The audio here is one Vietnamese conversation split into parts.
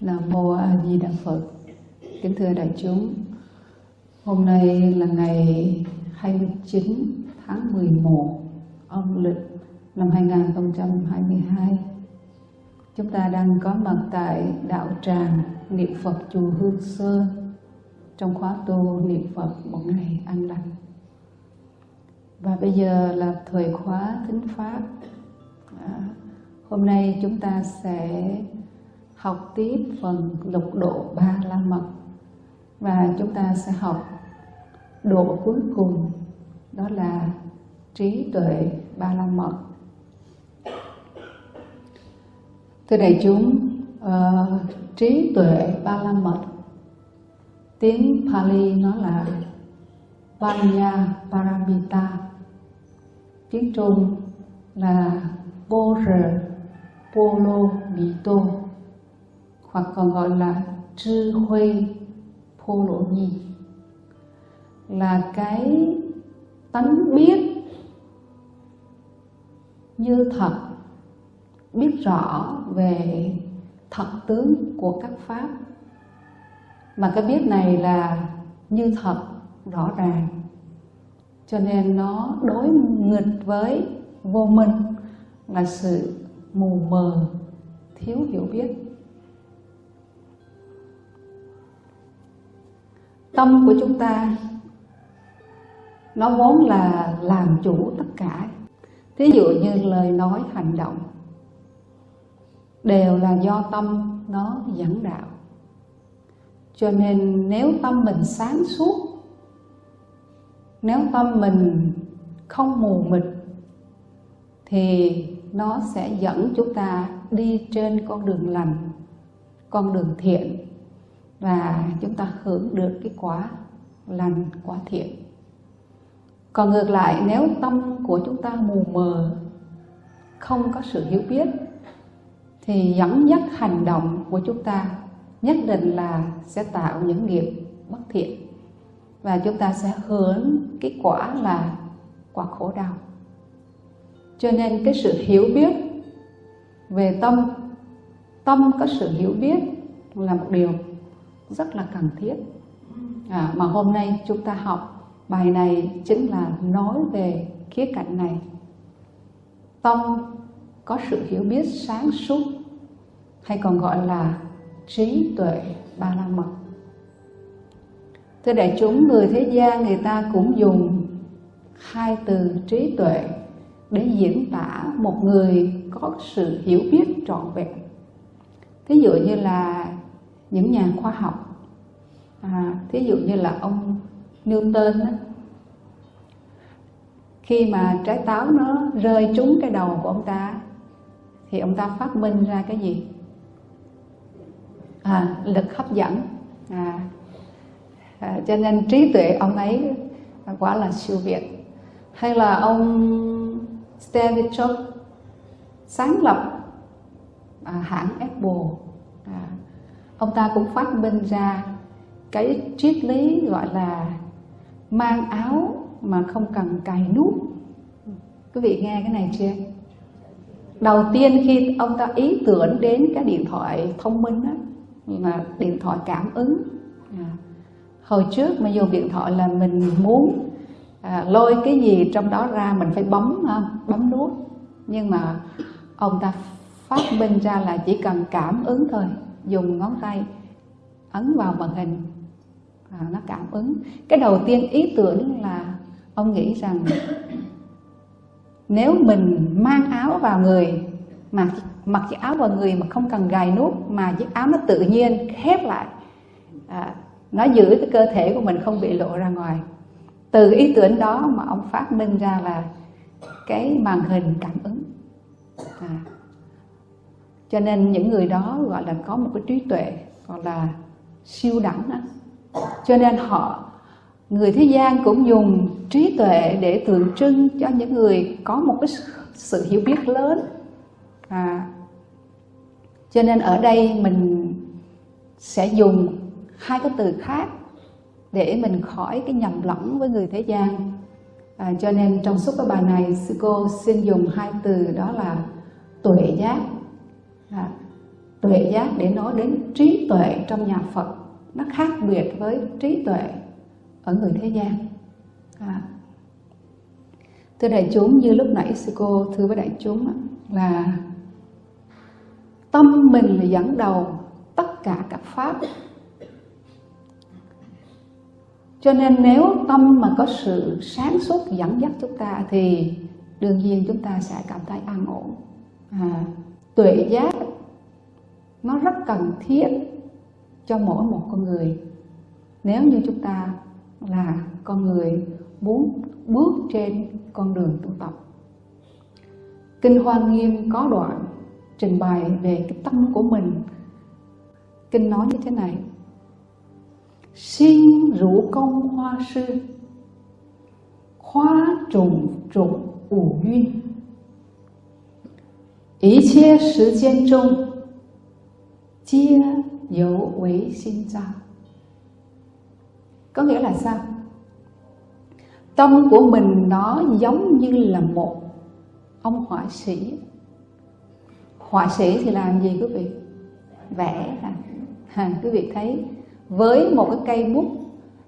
nam mô a di đà phật. Kính thưa đại chúng, hôm nay là ngày 29 tháng 11 âm lịch năm 2022 chúng ta đang có mặt tại đạo tràng niệm phật chùa Hương Sơn trong khóa tu niệm Phật một ngày an lành. Và bây giờ là thời khóa thính pháp. À, Hôm nay chúng ta sẽ học tiếp phần lục độ ba la mật. Và chúng ta sẽ học độ cuối cùng đó là trí tuệ ba la mật. Thưa đại chúng uh, trí tuệ ba la mật tiếng Pali nó là Vanya Paramita tiếng Trung là Bore Polo Mito, hoặc còn gọi là Chư Huê Polo Nhi, là cái tánh biết như thật, biết rõ về thật tướng của các pháp. Mà cái biết này là như thật, rõ ràng. Cho nên nó đối nghịch với vô minh, là sự mù mờ, thiếu hiểu biết. Tâm của chúng ta, nó vốn là làm chủ tất cả. Thí dụ như lời nói hành động, đều là do tâm nó dẫn đạo. Cho nên nếu tâm mình sáng suốt, nếu tâm mình không mù mịt, thì nó sẽ dẫn chúng ta đi trên con đường lành, con đường thiện, và chúng ta hưởng được cái quả lành, quả thiện. Còn ngược lại, nếu tâm của chúng ta mù mờ, không có sự hiểu biết, thì dẫn dắt hành động của chúng ta nhất định là sẽ tạo những nghiệp bất thiện, và chúng ta sẽ hưởng cái quả là quả khổ đau cho nên cái sự hiểu biết về tâm tâm có sự hiểu biết là một điều rất là cần thiết. À, mà hôm nay chúng ta học bài này chính là nói về khía cạnh này. Tâm có sự hiểu biết sáng suốt hay còn gọi là trí tuệ ba la mật. Thưa đại chúng người thế gian người ta cũng dùng hai từ trí tuệ để diễn tả một người có sự hiểu biết trọn vẹn. Thí dụ như là những nhà khoa học. À, thí dụ như là ông Newton á, khi mà trái táo nó rơi trúng cái đầu của ông ta thì ông ta phát minh ra cái gì? À, lực hấp dẫn. À, à, cho nên trí tuệ ông ấy quá là siêu việt. Hay là ông Steve Jobs sáng lập à, hãng Apple. À, ông ta cũng phát minh ra cái triết lý gọi là mang áo mà không cần cài nút. Quý vị nghe cái này chưa? Đầu tiên khi ông ta ý tưởng đến cái điện thoại thông minh đó là điện thoại cảm ứng. À, hồi trước mà dùng điện thoại là mình muốn à, lôi cái gì trong đó ra mình phải bấm bấm nút. Nhưng mà ông ta phát minh ra là chỉ cần cảm ứng thôi dùng ngón tay ấn vào màn hình. À, nó cảm ứng. Cái đầu tiên ý tưởng là ông nghĩ rằng nếu mình mang áo vào người mà mặc chiếc áo vào người mà không cần gài nút mà chiếc áo nó tự nhiên khép lại à, nó giữ cái cơ thể của mình không bị lộ ra ngoài từ ý tưởng đó mà ông phát minh ra là cái màn hình cảm ứng. À, cho nên những người đó gọi là có một cái trí tuệ gọi là siêu đẳng đó. cho nên họ người thế gian cũng dùng trí tuệ để tượng trưng cho những người có một cái sự hiểu biết lớn. À, cho nên ở đây mình sẽ dùng hai cái từ khác để mình khỏi cái nhầm lẫn với người thế gian. À, cho nên trong suốt cái bài này sư cô xin dùng hai từ đó là tuệ giác. À, tuệ giác để nói đến trí tuệ trong nhà Phật. Nó khác biệt với trí tuệ ở người thế gian. À. thưa đại chúng như lúc nãy sư cô thưa với đại chúng là tâm mình là dẫn đầu tất cả các pháp cho nên nếu tâm mà có sự sáng suốt dẫn dắt chúng ta thì đương nhiên chúng ta sẽ cảm thấy an ổn. À, tuệ giác nó rất cần thiết cho mỗi một con người. Nếu như chúng ta là con người muốn bước trên con đường tu tập. Kinh hoa nghiêm có đoạn trình bày về cái tâm của mình. Kinh nói như thế này xin rủ công hoa sư. Trùng trùng ủ duyên ý gian trung. Chia với sinh ra. Có nghĩa là sao? Tâm của mình nó giống như là một ông họa sĩ. Họa sĩ thì làm gì quý vị? Vẽ à, quý vị thấy với một cái cây bút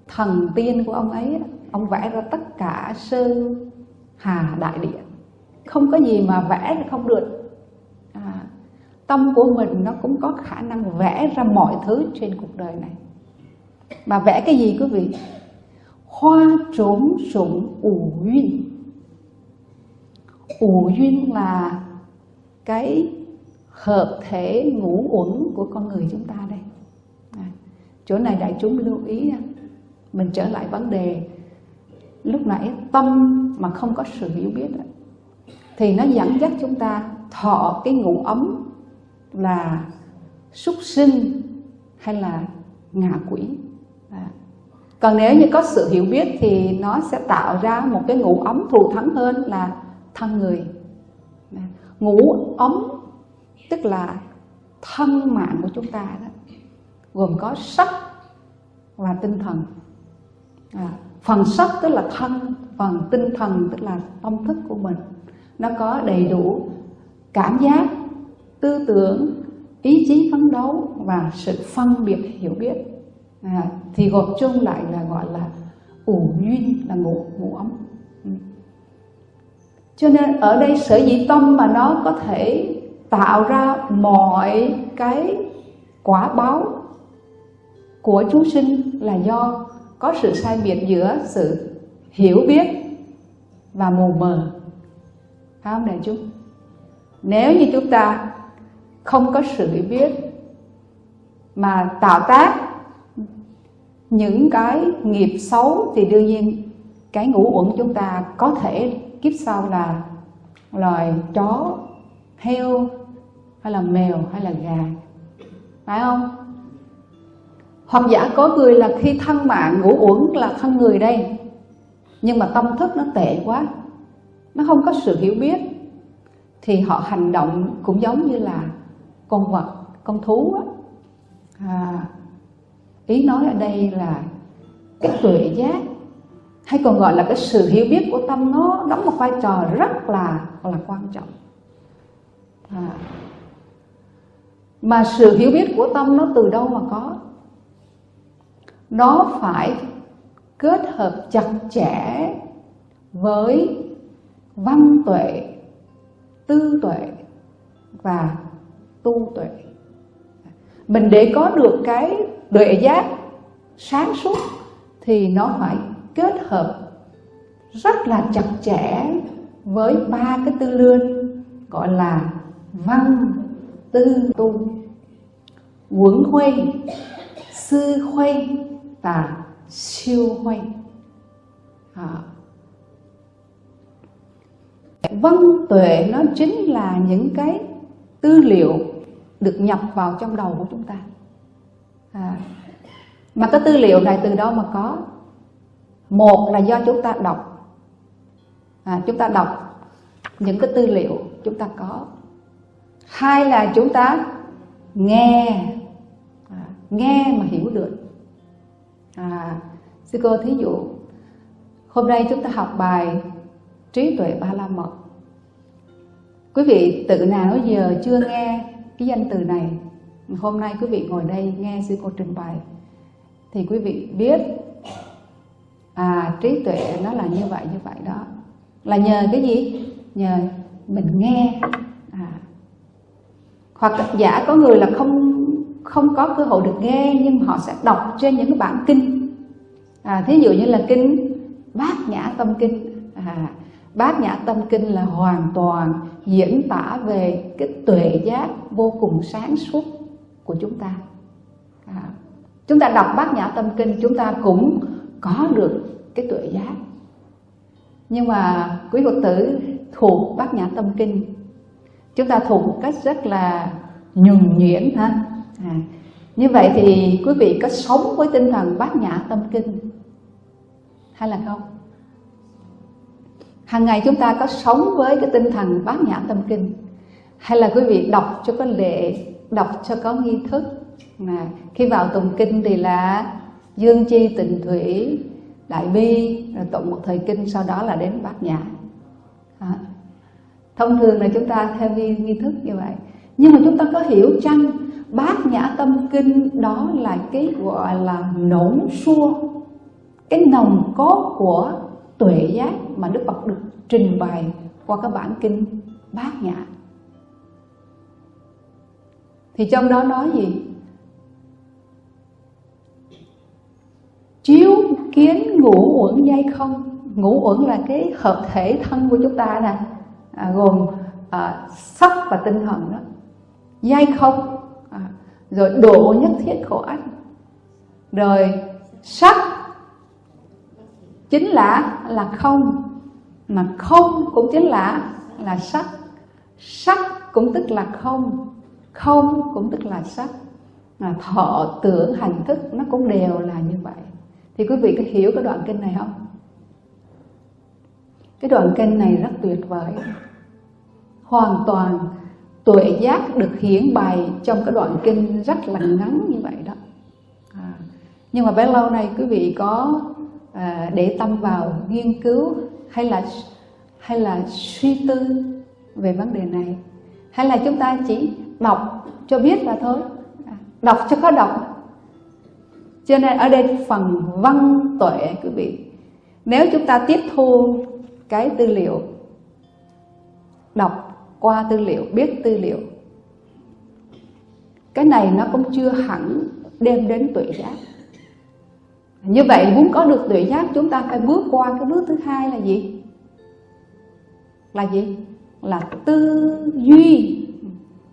thần tiên của ông ấy ông vẽ ra tất cả sơn hà đại địa. Không có gì mà vẽ không được. À, tâm của mình nó cũng có khả năng vẽ ra mọi thứ trên cuộc đời này. Mà vẽ cái gì quý vị? Hoa trốn sủng ủ duyên. Ủ duyên là cái hợp thể ngũ uẩn của con người chúng ta chỗ này đại chúng lưu ý mình trở lại vấn đề lúc nãy tâm mà không có sự hiểu biết thì nó dẫn dắt chúng ta thọ cái ngụ ấm là súc sinh hay là ngạ quỷ à. còn nếu như có sự hiểu biết thì nó sẽ tạo ra một cái ngũ ấm thù thắng hơn là thân người à. ngũ ấm tức là thân mạng của chúng ta đó gồm có sắc và tinh thần. À, phần sắc tức là thân phần tinh thần tức là tâm thức của mình. Nó có đầy đủ cảm giác tư tưởng ý chí phấn đấu và sự phân biệt hiểu biết. À, thì gộp chung lại là gọi là ủ duyên là ngủ ngủ ấm. Ừ. Cho nên ở đây sở dĩ tâm mà nó có thể tạo ra mọi cái quả báo của chúng sinh là do có sự sai biệt giữa sự hiểu biết và mù mờ. Phải không đại chúng? Nếu như chúng ta không có sự hiểu biết mà tạo tác những cái nghiệp xấu, thì đương nhiên cái ngũ uẩn chúng ta có thể kiếp sau là loài chó, heo, hay là mèo, hay là gà. Phải không? Hoặc giả có người là khi thân mạng ngủ uẩn là thân người đây. Nhưng mà tâm thức nó tệ quá. Nó không có sự hiểu biết. Thì họ hành động cũng giống như là con vật con thú á. À, ý nói ở đây là cái tuệ giác hay còn gọi là cái sự hiểu biết của tâm nó đóng một vai trò rất là là quan trọng. À, mà sự hiểu biết của tâm nó từ đâu mà có? Nó phải kết hợp chặt chẽ với văn tuệ, tư tuệ và tu tuệ. Mình để có được cái tuệ giác sáng suốt thì nó phải kết hợp rất là chặt chẽ với ba cái tư lương, gọi là văn, tư, tu. Quẩn khuê, sư khuê và siêu huây à. văn tuệ nó chính là những cái tư liệu được nhập vào trong đầu của chúng ta. À. mà cái tư liệu này từ đâu mà có? Một là do chúng ta đọc. À, chúng ta đọc những cái tư liệu chúng ta có. Hai là chúng ta nghe. À, nghe mà hiểu được à, sư cô thí dụ hôm nay chúng ta học bài trí tuệ ba la mật. Quý vị tự nào giờ chưa nghe cái danh từ này hôm nay quý vị ngồi đây nghe sư cô trình bày thì quý vị biết à trí tuệ nó là như vậy như vậy đó. Là nhờ cái gì? Nhờ mình nghe. À. hoặc giả có người là không không có cơ hội được nghe nhưng họ sẽ đọc trên những cái bản kinh. À, thí dụ như là kinh bát nhã tâm kinh. À, bát nhã tâm kinh là hoàn toàn diễn tả về cái tuệ giác vô cùng sáng suốt của chúng ta. À, chúng ta đọc bát nhã tâm kinh chúng ta cũng có được cái tuệ giác. Nhưng mà quý phật tử thuộc bát nhã tâm kinh chúng ta thuộc một cách rất là nhuần nhuyễn ha à, như vậy thì quý vị có sống với tinh thần bát nhã tâm kinh hay là không? Hàng ngày chúng ta có sống với cái tinh thần bát nhã tâm kinh hay là quý vị đọc cho có lệ đọc cho có nghi thức? Mà khi vào tụng kinh thì là dương chi tịnh thủy đại bi rồi tụng một thời kinh sau đó là đến bát nhã. À. thông thường là chúng ta theo nghi, nghi thức như vậy. Nhưng mà chúng ta có hiểu chăng bát nhã tâm kinh đó là cái gọi là nổn xua cái nồng cốt của tuệ giác mà đức phật được trình bày qua các bản kinh bát nhã. Thì trong đó nói gì? Chiếu kiến ngũ uẩn dây không? Ngũ uẩn là cái hợp thể thân của chúng ta nè à, gồm à, sắc và tinh thần đó. Dây không? Rồi độ nhất thiết khổ ách rồi sắc chính là là không, mà không cũng chính là là sắc. Sắc cũng tức là không không cũng tức là sắc. Mà thọ tưởng hành thức nó cũng đều là như vậy. Thì quý vị có hiểu cái đoạn kinh này không? Cái đoạn kinh này rất tuyệt vời. Hoàn toàn tuệ giác được hiển bày trong cái đoạn kinh rất là ngắn như vậy đó. À, nhưng mà bấy lâu nay quý vị có à, để tâm vào nghiên cứu hay là hay là suy tư về vấn đề này hay là chúng ta chỉ đọc cho biết là thôi. À, đọc cho có đọc. Cho nên ở đây phần văn tuệ quý vị nếu chúng ta tiếp thu cái tư liệu đọc qua tư liệu biết tư liệu. Cái này nó cũng chưa hẳn đem đến tuệ giác. Như vậy muốn có được tuệ giác chúng ta phải bước qua cái bước thứ hai là gì? Là gì? Là tư duy.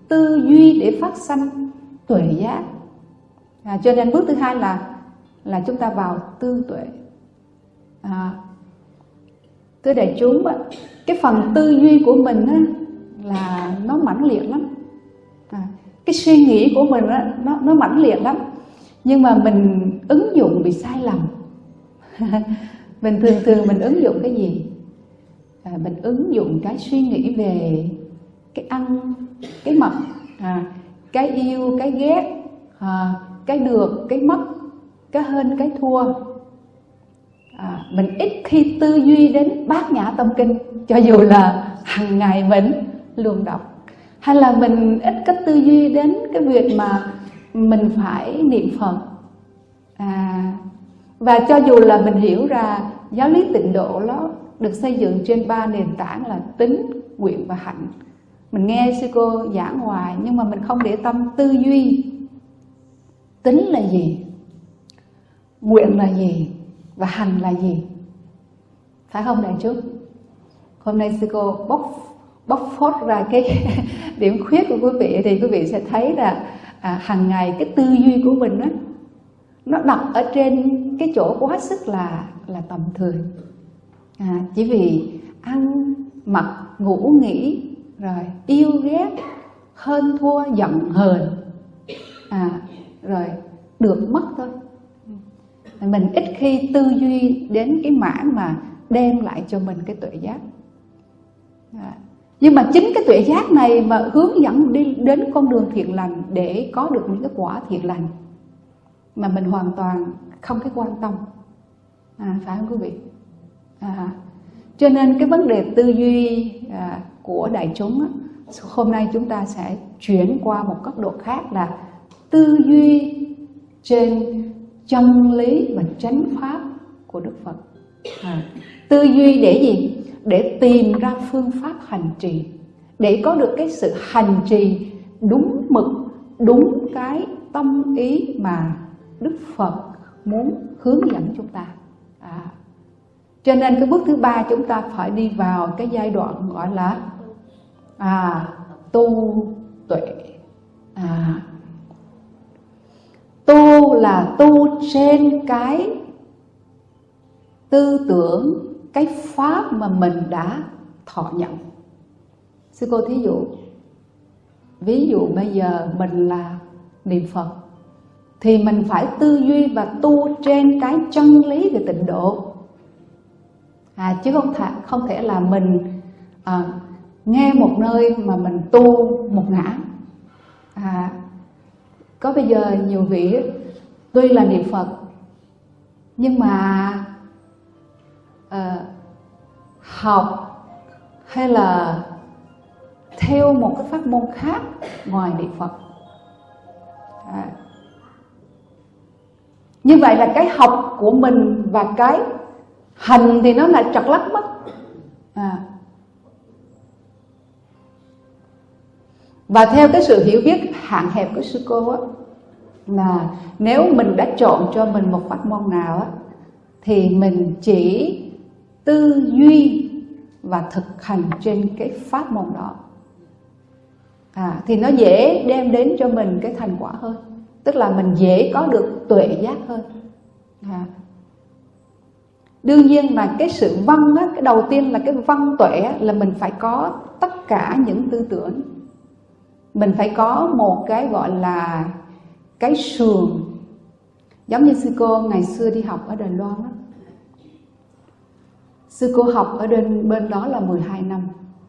Tư duy để phát sanh tuệ giác. À, cho nên bước thứ hai là là chúng ta vào tư tuệ. À, thưa đại chúng cái phần tư duy của mình á, là nó mãnh liệt lắm. À, cái suy nghĩ của mình đó, nó nó mãnh liệt lắm. Nhưng mà mình ứng dụng bị sai lầm. Mình thường thường mình ứng dụng cái gì? À, mình ứng dụng cái suy nghĩ về cái ăn cái mặc à, cái yêu cái ghét à, cái được cái mất cái hơn, cái thua. À, mình ít khi tư duy đến bát nhã tâm kinh cho dù là hàng ngày mình luôn đọc? Hay là mình ít có tư duy đến cái việc mà mình phải niệm phật? À, và cho dù là mình hiểu ra giáo lý tịnh độ nó được xây dựng trên ba nền tảng là tính nguyện và hạnh. Mình nghe sư cô giảng hoài nhưng mà mình không để tâm tư duy. Tính là gì? Nguyện là gì? Và hành là gì? Phải không đại chúng? Hôm nay sư cô bóc bóc phốt ra cái điểm khuyết của quý vị thì quý vị sẽ thấy là à, hàng ngày cái tư duy của mình đó, nó đặt ở trên cái chỗ quá sức là là tầm thường. À, chỉ vì ăn mặc ngủ nghỉ rồi yêu ghét hơn thua giận hờn. À, rồi được mất thôi. Mình ít khi tư duy đến cái mảng mà đem lại cho mình cái tuệ giác. À nhưng mà chính cái tuệ giác này mà hướng dẫn đi đến con đường thiện lành để có được những cái quả thiện lành mà mình hoàn toàn không cái quan tâm. À, phải không quý vị? À, cho nên cái vấn đề tư duy à, của đại chúng á, hôm nay chúng ta sẽ chuyển qua một cấp độ khác là tư duy trên chân lý và chánh pháp của Đức Phật. À, tư duy để gì? Để tìm ra phương pháp hành trì để có được cái sự hành trì đúng mực đúng cái tâm ý mà Đức Phật muốn hướng dẫn chúng ta. À, cho nên cái bước thứ ba chúng ta phải đi vào cái giai đoạn gọi là à, tu tuệ. À, tu là tu trên cái tư tưởng cái pháp mà mình đã thọ nhận. Sư cô thí dụ ví dụ bây giờ mình là niệm phật thì mình phải tư duy và tu trên cái chân lý về tịnh độ. À, chứ không thể không thể là mình à, nghe một nơi mà mình tu một ngã. À, có bây giờ nhiều vị tuy là niệm phật nhưng mà uh, học hay là theo một cái pháp môn khác ngoài niệm phật à. như vậy là cái học của mình và cái hành thì nó lại trật lắc mất à. và theo cái sự hiểu biết hạn hẹp của sư cô á là nếu mình đã chọn cho mình một pháp môn nào á thì mình chỉ tư duy và thực hành trên cái pháp môn đó. À, thì nó dễ đem đến cho mình cái thành quả hơn. Tức là mình dễ có được tuệ giác hơn. À. đương nhiên mà cái sự văn á, cái đầu tiên là cái văn tuệ á, là mình phải có tất cả những tư tưởng. Mình phải có một cái gọi là cái sườn. Giống như sư cô ngày xưa đi học ở đài loan á sư cô học ở bên bên đó là 12 năm.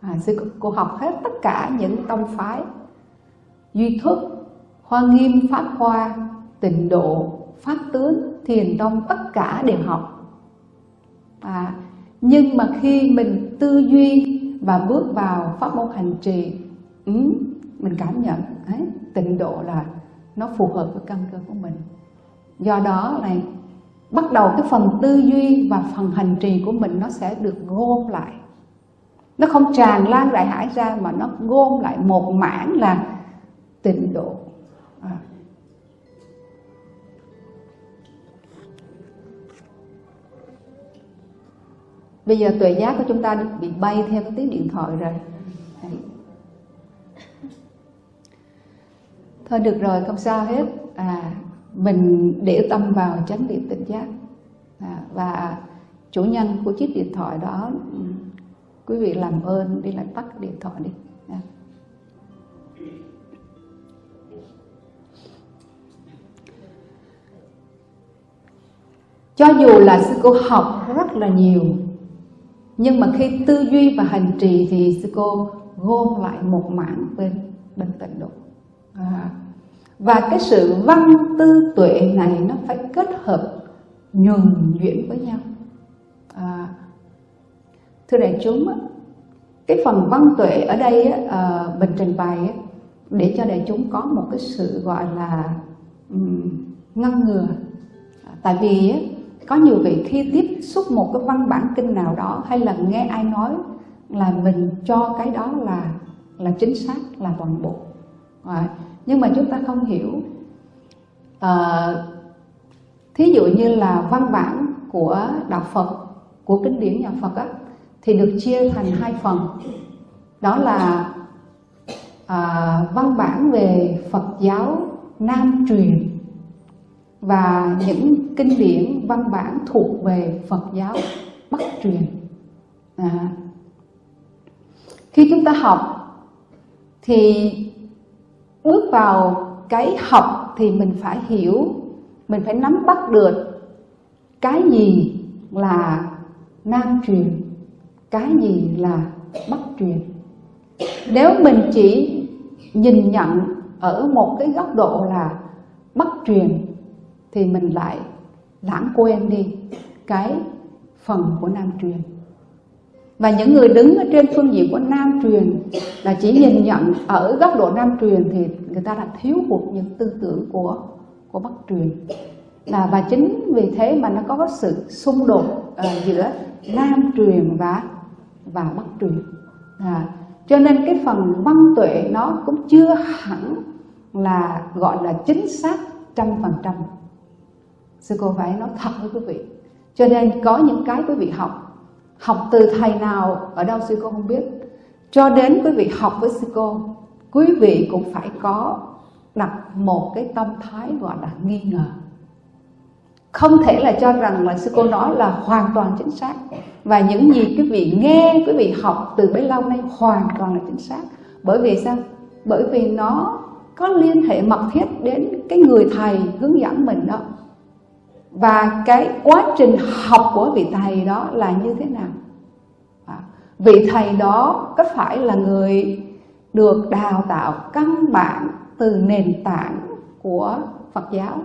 À, sư cô, học hết tất cả những tông phái. Duy thức hoa nghiêm pháp hoa tịnh độ pháp tướng thiền tông tất cả đều học. À, nhưng mà khi mình tư duy và bước vào pháp môn hành trì ừ, mình cảm nhận ấy, tịnh độ là nó phù hợp với căn cơ của mình. Do đó này bắt đầu cái phần tư duy và phần hành trì của mình nó sẽ được gom lại. Nó không tràn lan đại hải ra mà nó gom lại một mảng là tịnh độ. À. bây giờ tuệ giác của chúng ta bị bay theo cái tiếng điện thoại rồi. Thôi được rồi, không sao hết. À mình để tâm vào chánh niệm tỉnh giác. À, và chủ nhân của chiếc điện thoại đó quý vị làm ơn đi lại tắt điện thoại đi. À. cho dù là sư cô học rất là nhiều nhưng mà khi tư duy và hành trì thì sư cô gom lại một mảng bên bên tịnh độ. À, và cái sự văn tư tuệ này nó phải kết hợp nhuần nhuyễn với nhau. À, thưa đại chúng cái phần văn tuệ ở đây à, mình trình bày để cho đại chúng có một cái sự gọi là um, ngăn ngừa. À, tại vì có nhiều vị khi tiếp xúc một cái văn bản kinh nào đó hay là nghe ai nói là mình cho cái đó là là chính xác là toàn bộ. À, nhưng mà chúng ta không hiểu. À, thí dụ như là văn bản của đạo Phật của kinh điển nhà Phật á, thì được chia thành hai phần. Đó là à, văn bản về Phật giáo Nam truyền và những kinh điển văn bản thuộc về Phật giáo Bắc truyền. À, khi chúng ta học thì bước vào cái học thì mình phải hiểu, mình phải nắm bắt được cái gì là Nam truyền, cái gì là Bắc truyền. Nếu mình chỉ nhìn nhận ở một cái góc độ là Bắc truyền thì mình lại lãng quên đi cái phần của Nam truyền. Và những người đứng ở trên phương diện của Nam truyền là chỉ nhìn nhận ở góc độ Nam truyền thì người ta đã thiếu hụt những tư tưởng của của Bắc truyền. Là và chính vì thế mà nó có sự xung đột uh, giữa Nam truyền và và Bắc truyền. À, cho nên cái phần văn tuệ nó cũng chưa hẳn là gọi là chính xác trăm phần trăm sư cô phải nói thật với quý vị cho nên có những cái quý vị học học từ thầy nào ở đâu sư cô không biết. Cho đến quý vị học với sư cô, quý vị cũng phải có đặt một cái tâm thái gọi là nghi ngờ. Không thể là cho rằng là sư cô nói là hoàn toàn chính xác. Và những gì quý vị nghe, quý vị học từ bấy lâu nay hoàn toàn là chính xác. Bởi vì sao? Bởi vì nó có liên hệ mật thiết đến cái người thầy hướng dẫn mình đó và cái quá trình học của vị thầy đó là như thế nào? À, vị thầy đó có phải là người được đào tạo căn bản từ nền tảng của Phật giáo?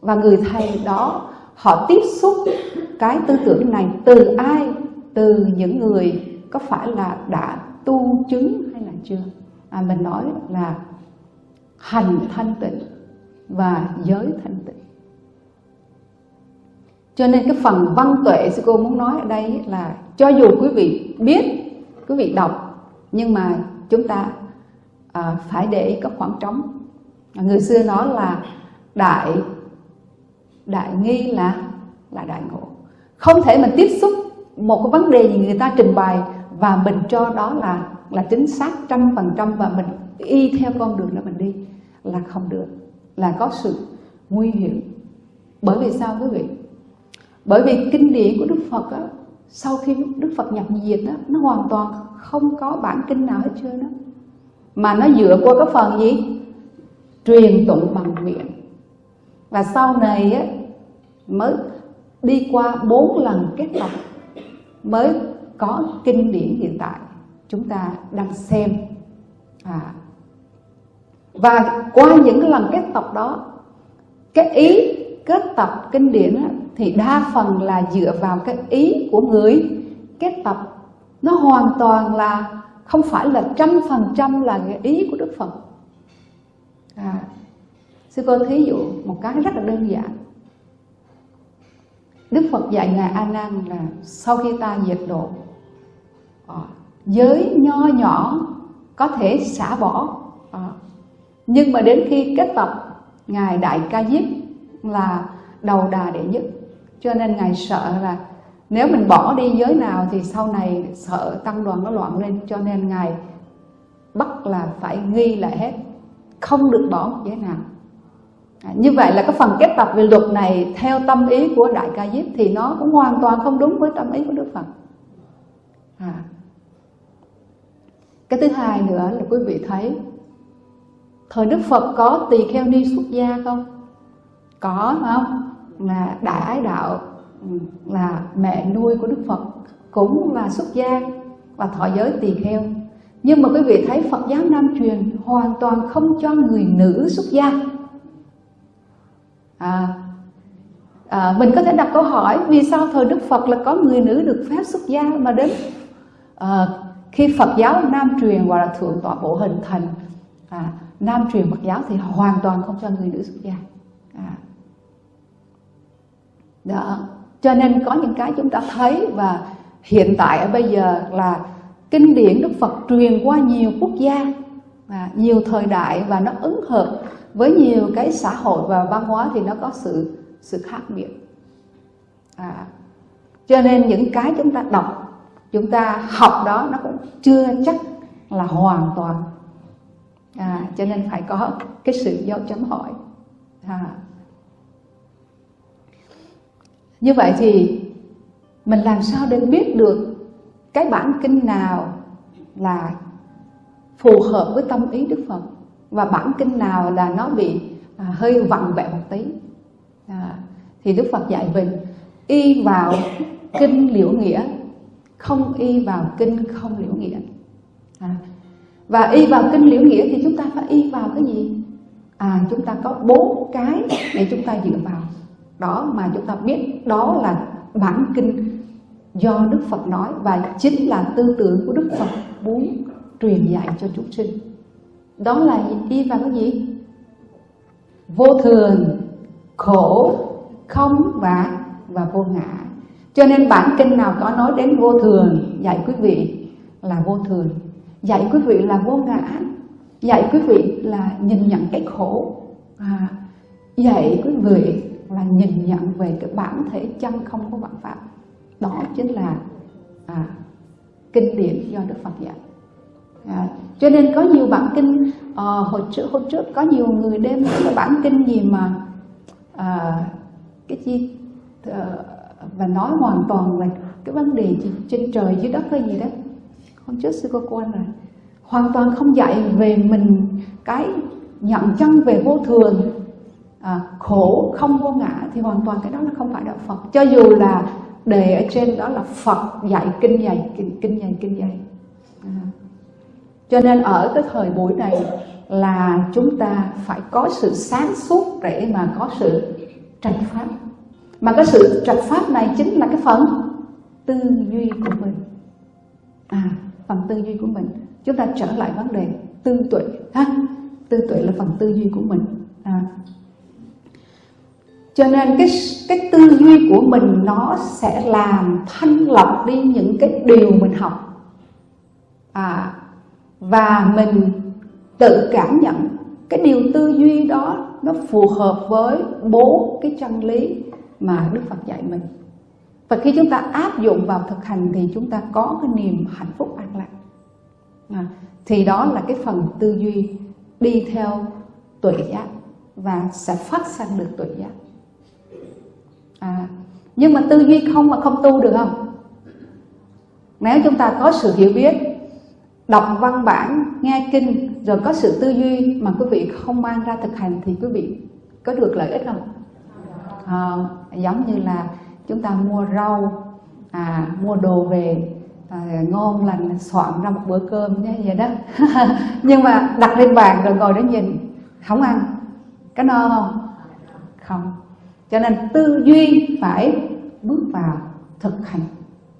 Và người thầy đó họ tiếp xúc cái tư tưởng này từ ai? Từ những người có phải là đã tu chứng hay là chưa? À, mình nói là hành thanh tịnh và giới thanh tịnh cho nên cái phần văn tuệ sư cô muốn nói ở đây là cho dù quý vị biết quý vị đọc nhưng mà chúng ta à, phải để có khoảng trống. Người xưa nói là đại đại nghi là là đại ngộ. Không thể mình tiếp xúc một cái vấn đề gì người ta trình bày và mình cho đó là là chính xác trăm phần trăm và mình y theo con đường đó mình đi là không được là có sự nguy hiểm. Bởi vì sao quý vị? Bởi vì kinh điển của đức phật á, sau khi đức phật nhập diệt á, nó hoàn toàn không có bản kinh nào hết trơn á. Mà nó dựa qua cái phần gì? Truyền tụng bằng miệng. Và sau này á, mới đi qua bốn lần kết tập mới có kinh điển hiện tại. Chúng ta đang xem. À, và qua những lần kết tập đó cái ý kết tập kinh điển thì đa phần là dựa vào cái ý của người. Kết tập nó hoàn toàn là không phải là trăm phần trăm là cái ý của Đức Phật. À, sư cô thí dụ một cái rất là đơn giản. Đức Phật dạy Ngài A Nan là sau khi ta diệt độ à, giới nho nhỏ có thể xả bỏ à, nhưng mà đến khi kết tập Ngài Đại Ca Diếp là đầu đà đệ nhất cho nên Ngài sợ là nếu mình bỏ đi giới nào thì sau này sợ tăng đoàn nó loạn lên cho nên Ngài bắt là phải nghi lại hết không được bỏ một giới nào À, như vậy là cái phần kết tập về luật này theo tâm ý của Đại Ca Diếp thì nó cũng hoàn toàn không đúng với tâm ý của Đức Phật. À. Cái thứ hai nữa là quý vị thấy thời Đức Phật có tỳ kheo ni xuất gia không? Có không? Là Đại Ái Đạo là mẹ nuôi của Đức Phật cũng là xuất gia và thọ giới tỳ kheo. Nhưng mà quý vị thấy Phật giáo Nam truyền hoàn toàn không cho người nữ xuất gia à, à, mình có thể đặt câu hỏi vì sao thời Đức Phật là có người nữ được phép xuất gia mà đến à, khi Phật giáo Nam truyền hoặc là thượng tọa bộ hình thành à, Nam truyền Phật giáo thì hoàn toàn không cho người nữ xuất gia à đó. Cho nên có những cái chúng ta thấy và hiện tại ở bây giờ là kinh điển đức phật truyền qua nhiều quốc gia và nhiều thời đại và nó ứng hợp với nhiều cái xã hội và văn hóa thì nó có sự sự khác biệt. À, cho nên những cái chúng ta đọc chúng ta học đó nó cũng chưa chắc là hoàn toàn. À, cho nên phải có cái sự dấu chấm hỏi. À như vậy thì mình làm sao để biết được cái bản kinh nào là phù hợp với tâm ý Đức Phật và bản kinh nào là nó bị à, hơi vặn vẹo một tí? À, thì Đức Phật dạy mình y vào kinh liễu nghĩa không y vào kinh không liễu nghĩa. À, và y vào kinh liễu nghĩa thì chúng ta phải y vào cái gì? À chúng ta có bốn cái để chúng ta dựa vào đó mà chúng ta biết đó là bản kinh do Đức Phật nói và chính là tư tưởng của Đức Phật muốn truyền dạy cho chúng sinh. Đó là đi vào cái gì? Vô thường khổ không và và vô ngã. Cho nên bản kinh nào có nói đến vô thường dạy quý vị là vô thường. Dạy quý vị là vô ngã. Dạy quý vị là nhìn nhận cái khổ. À, dạy quý vị là nhìn nhận về cái bản thể chân không của vạn pháp. Đó chính là à, kinh điển do đức phật dạy à, cho nên có nhiều bản kinh à, hồi trước hồi trước có nhiều người đem cái bản kinh gì mà à, cái gì à, ờ, và nói hoàn toàn về cái vấn đề gì, trên trời dưới đất hay gì đó. Hôm trước sư cô quan rồi. Hoàn toàn không dạy về mình cái nhận chân về vô thường à, khổ không vô ngã thì hoàn toàn cái đó là không phải đạo Phật. Cho dù là đề ở trên đó là Phật dạy kinh dạy kinh, kinh dạy kinh dạy. À. cho nên ở cái thời buổi này là chúng ta phải có sự sáng suốt để mà có sự trạch pháp. Mà cái sự trạch pháp này chính là cái phần tư duy của mình. À phần tư duy của mình. Chúng ta trở lại vấn đề tư tuệ ha. Tư tuệ là phần tư duy của mình. À cho nên cái cái tư duy của mình nó sẽ làm thanh lọc đi những cái điều mình học. À và mình tự cảm nhận cái điều tư duy đó nó phù hợp với bốn cái chân lý mà Đức Phật dạy mình. Và khi chúng ta áp dụng vào thực hành thì chúng ta có cái niềm hạnh phúc an lạc. À, thì đó là cái phần tư duy đi theo tuệ giác và sẽ phát sanh được tuệ giác à, nhưng mà tư duy không mà không tu được không? Nếu chúng ta có sự hiểu biết đọc văn bản nghe kinh rồi có sự tư duy mà quý vị không mang ra thực hành thì quý vị có được lợi ích không? À, giống như là chúng ta mua rau à, mua đồ về à, ngon lành soạn ra một bữa cơm như vậy đó. Nhưng mà đặt lên bàn rồi ngồi đó nhìn không ăn. Có no không? Không cho nên tư duy phải bước vào thực hành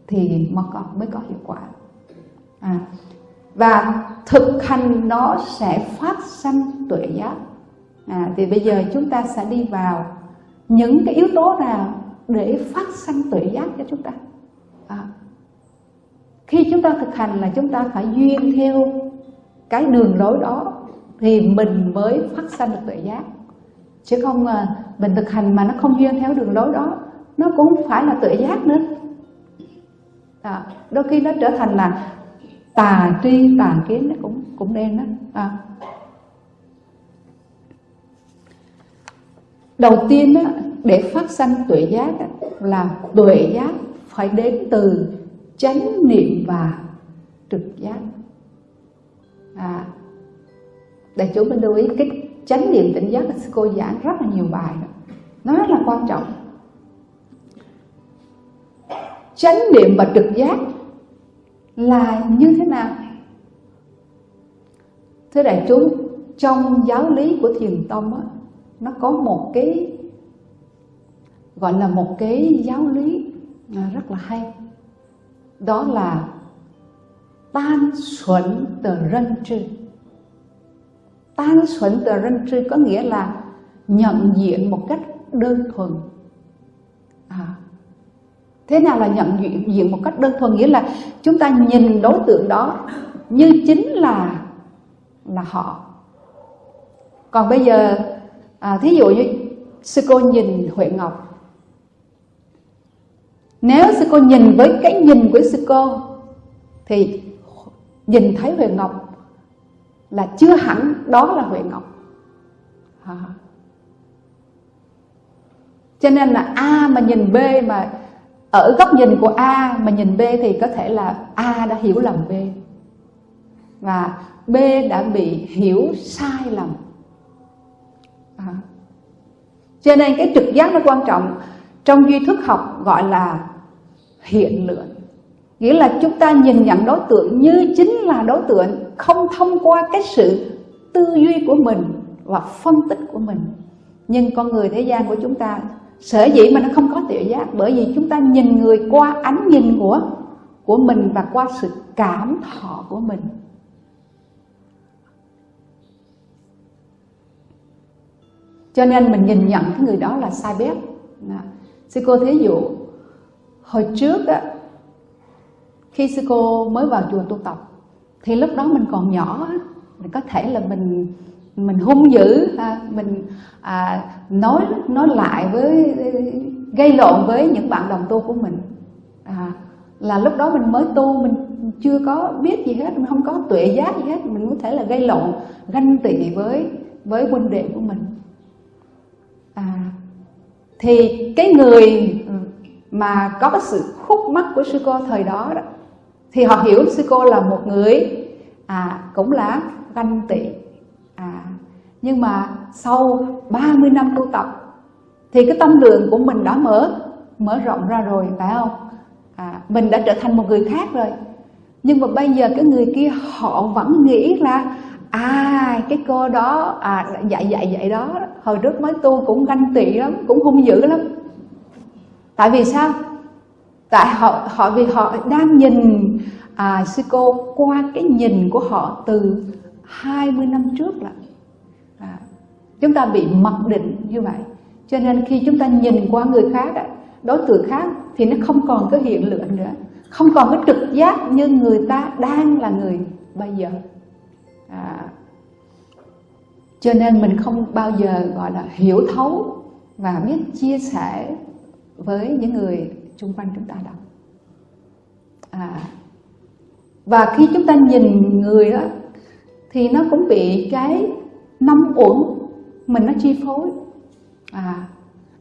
thì mới có mới có hiệu quả. À, và thực hành nó sẽ phát sanh tuệ giác. À, thì bây giờ chúng ta sẽ đi vào những cái yếu tố nào để phát sanh tuệ giác cho chúng ta? À, khi chúng ta thực hành là chúng ta phải duyên theo cái đường lối đó thì mình mới phát sanh được tuệ giác. Chứ không à, mình thực hành mà nó không duyên theo đường lối đó nó cũng không phải là tuệ giác nữa. À, đôi khi nó trở thành là tà tri tà kiến nó cũng cũng nên đó à. đầu tiên đó, để phát sanh tuệ giác đó, là tuệ giác phải đến từ chánh niệm và trực giác. À, đại chúng mình lưu ý cái chánh niệm tỉnh giác cô giảng rất là nhiều bài đó. nó rất là quan trọng. Chánh niệm và trực giác là như thế nào? Thưa đại chúng trong giáo lý của thiền tông á, nó có một cái gọi là một cái giáo lý à, rất là hay. Đó là tan xuẩn tờ rân trư tan xuẩn tờ rân tri có nghĩa là nhận diện một cách đơn thuần. À, thế nào là nhận diện, diện một cách đơn thuần? Nghĩa là chúng ta nhìn đối tượng đó như chính là là họ. Còn bây giờ à, thí dụ như sư cô nhìn huệ ngọc. Nếu sư cô nhìn với cái nhìn của sư cô thì nhìn thấy huệ ngọc là chưa hẳn đó là huệ ngọc. À. cho nên là a mà nhìn b mà ở góc nhìn của a mà nhìn b thì có thể là a đã hiểu lầm b. Và b đã bị hiểu sai lầm. À. cho nên cái trực giác nó quan trọng. Trong duy thức học gọi là hiện lượng nghĩa là chúng ta nhìn nhận đối tượng như chính là đối tượng, không thông qua cái sự tư duy của mình và phân tích của mình. Nhưng con người thế gian của chúng ta, sở dĩ mà nó không có tự giác? Bởi vì chúng ta nhìn người qua ánh nhìn của của mình và qua sự cảm thọ của mình. Cho nên mình nhìn nhận cái người đó là sai bét. Sư cô thí dụ, hồi trước á khi sư cô mới vào chùa tu tập thì lúc đó mình còn nhỏ mình có thể là mình mình hung dữ à, mình à, nói nói lại với gây lộn với những bạn đồng tu của mình. À, là lúc đó mình mới tu mình chưa có biết gì hết mình không có tuệ giác gì hết mình có thể là gây lộn ganh tị với với huynh đệ của mình. À, thì cái người mà có cái sự khúc mắc của sư cô thời đó đó thì họ hiểu sư cô là một người à cũng là ganh tị. À nhưng mà sau 30 năm tu tập thì cái tâm lượng của mình đã mở mở rộng ra rồi phải không? À, mình đã trở thành một người khác rồi. Nhưng mà bây giờ cái người kia họ vẫn nghĩ là à cái cô đó à dạy dạy dạy đó hồi trước mới tu cũng ganh tị lắm cũng hung dữ lắm. Tại vì sao? Tại họ họ vì họ đang nhìn à, sư cô qua cái nhìn của họ từ 20 năm trước là à, chúng ta bị mặc định như vậy. Cho nên khi chúng ta nhìn qua người khác đối tượng khác thì nó không còn cái hiện lượng nữa. Không còn cái trực giác như người ta đang là người bây giờ. À, cho nên mình không bao giờ gọi là hiểu thấu và biết chia sẻ với những người xung quanh chúng ta đâu à, và khi chúng ta nhìn người đó thì nó cũng bị cái năm uẩn mình nó chi phối. À,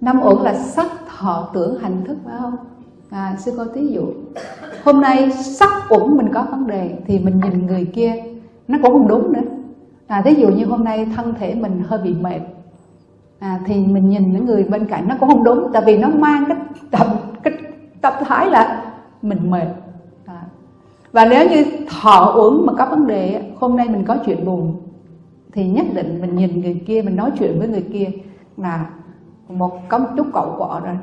năm uẩn là sắc thọ tưởng hành thức phải không? À, sư cô thí dụ hôm nay sắc uẩn mình có vấn đề thì mình nhìn người kia nó cũng không đúng nữa. À, ví dụ như hôm nay thân thể mình hơi bị mệt à, thì mình nhìn những người bên cạnh nó cũng không đúng tại vì nó mang cái tập cái tập thái là mình mệt à. và nếu như thọ uống mà có vấn đề hôm nay mình có chuyện buồn thì nhất định mình nhìn người kia mình nói chuyện với người kia là một có một chút cậu quọ rồi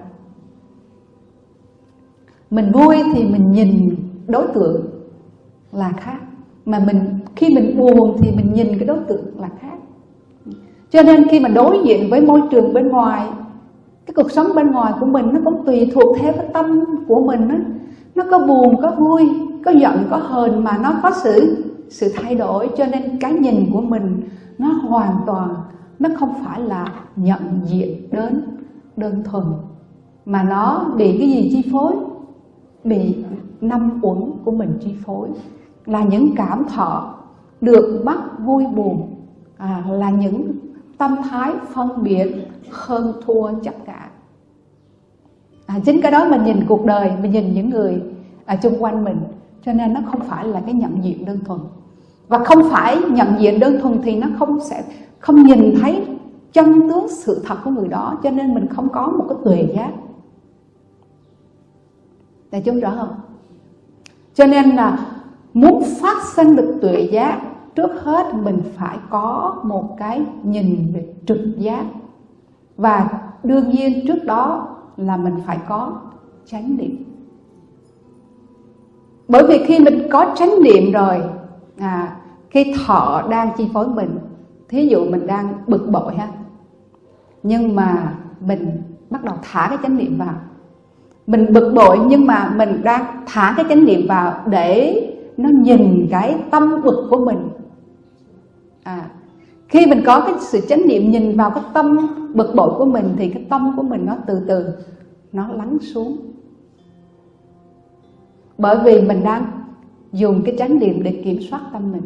mình vui thì mình nhìn đối tượng là khác mà mình khi mình buồn thì mình nhìn cái đối tượng là khác cho nên khi mà đối diện với môi trường bên ngoài cái cuộc sống bên ngoài của mình nó cũng tùy thuộc theo cái tâm của mình đó. nó có buồn có vui có giận có hờn mà nó có sự sự thay đổi. Cho nên cái nhìn của mình nó hoàn toàn nó không phải là nhận diện đến đơn thuần mà nó bị cái gì chi phối? Bị năm uẩn của mình chi phối. Là những cảm thọ được bắt vui buồn à, là những tâm thái phân biệt hơn thua chấp cả. À, chính cái đó mình nhìn cuộc đời mình nhìn những người ở chung quanh mình cho nên nó không phải là cái nhận diện đơn thuần. Và không phải nhận diện đơn thuần thì nó không sẽ không nhìn thấy chân tướng sự thật của người đó cho nên mình không có một cái tuệ giác. Để chúng rõ không? Cho nên là muốn phát sinh được tuệ giác trước hết mình phải có một cái nhìn về trực giác. Và đương nhiên trước đó là mình phải có chánh niệm. Bởi vì khi mình có chánh niệm rồi à, khi thọ đang chi phối mình thí dụ mình đang bực bội ha nhưng mà mình bắt đầu thả cái chánh niệm vào. Mình bực bội nhưng mà mình đang thả cái chánh niệm vào để nó nhìn cái tâm bực của mình à, khi mình có cái sự chánh niệm nhìn vào cái tâm bực bội của mình thì cái tâm của mình nó từ từ nó lắng xuống. Bởi vì mình đang dùng cái chánh niệm để kiểm soát tâm mình.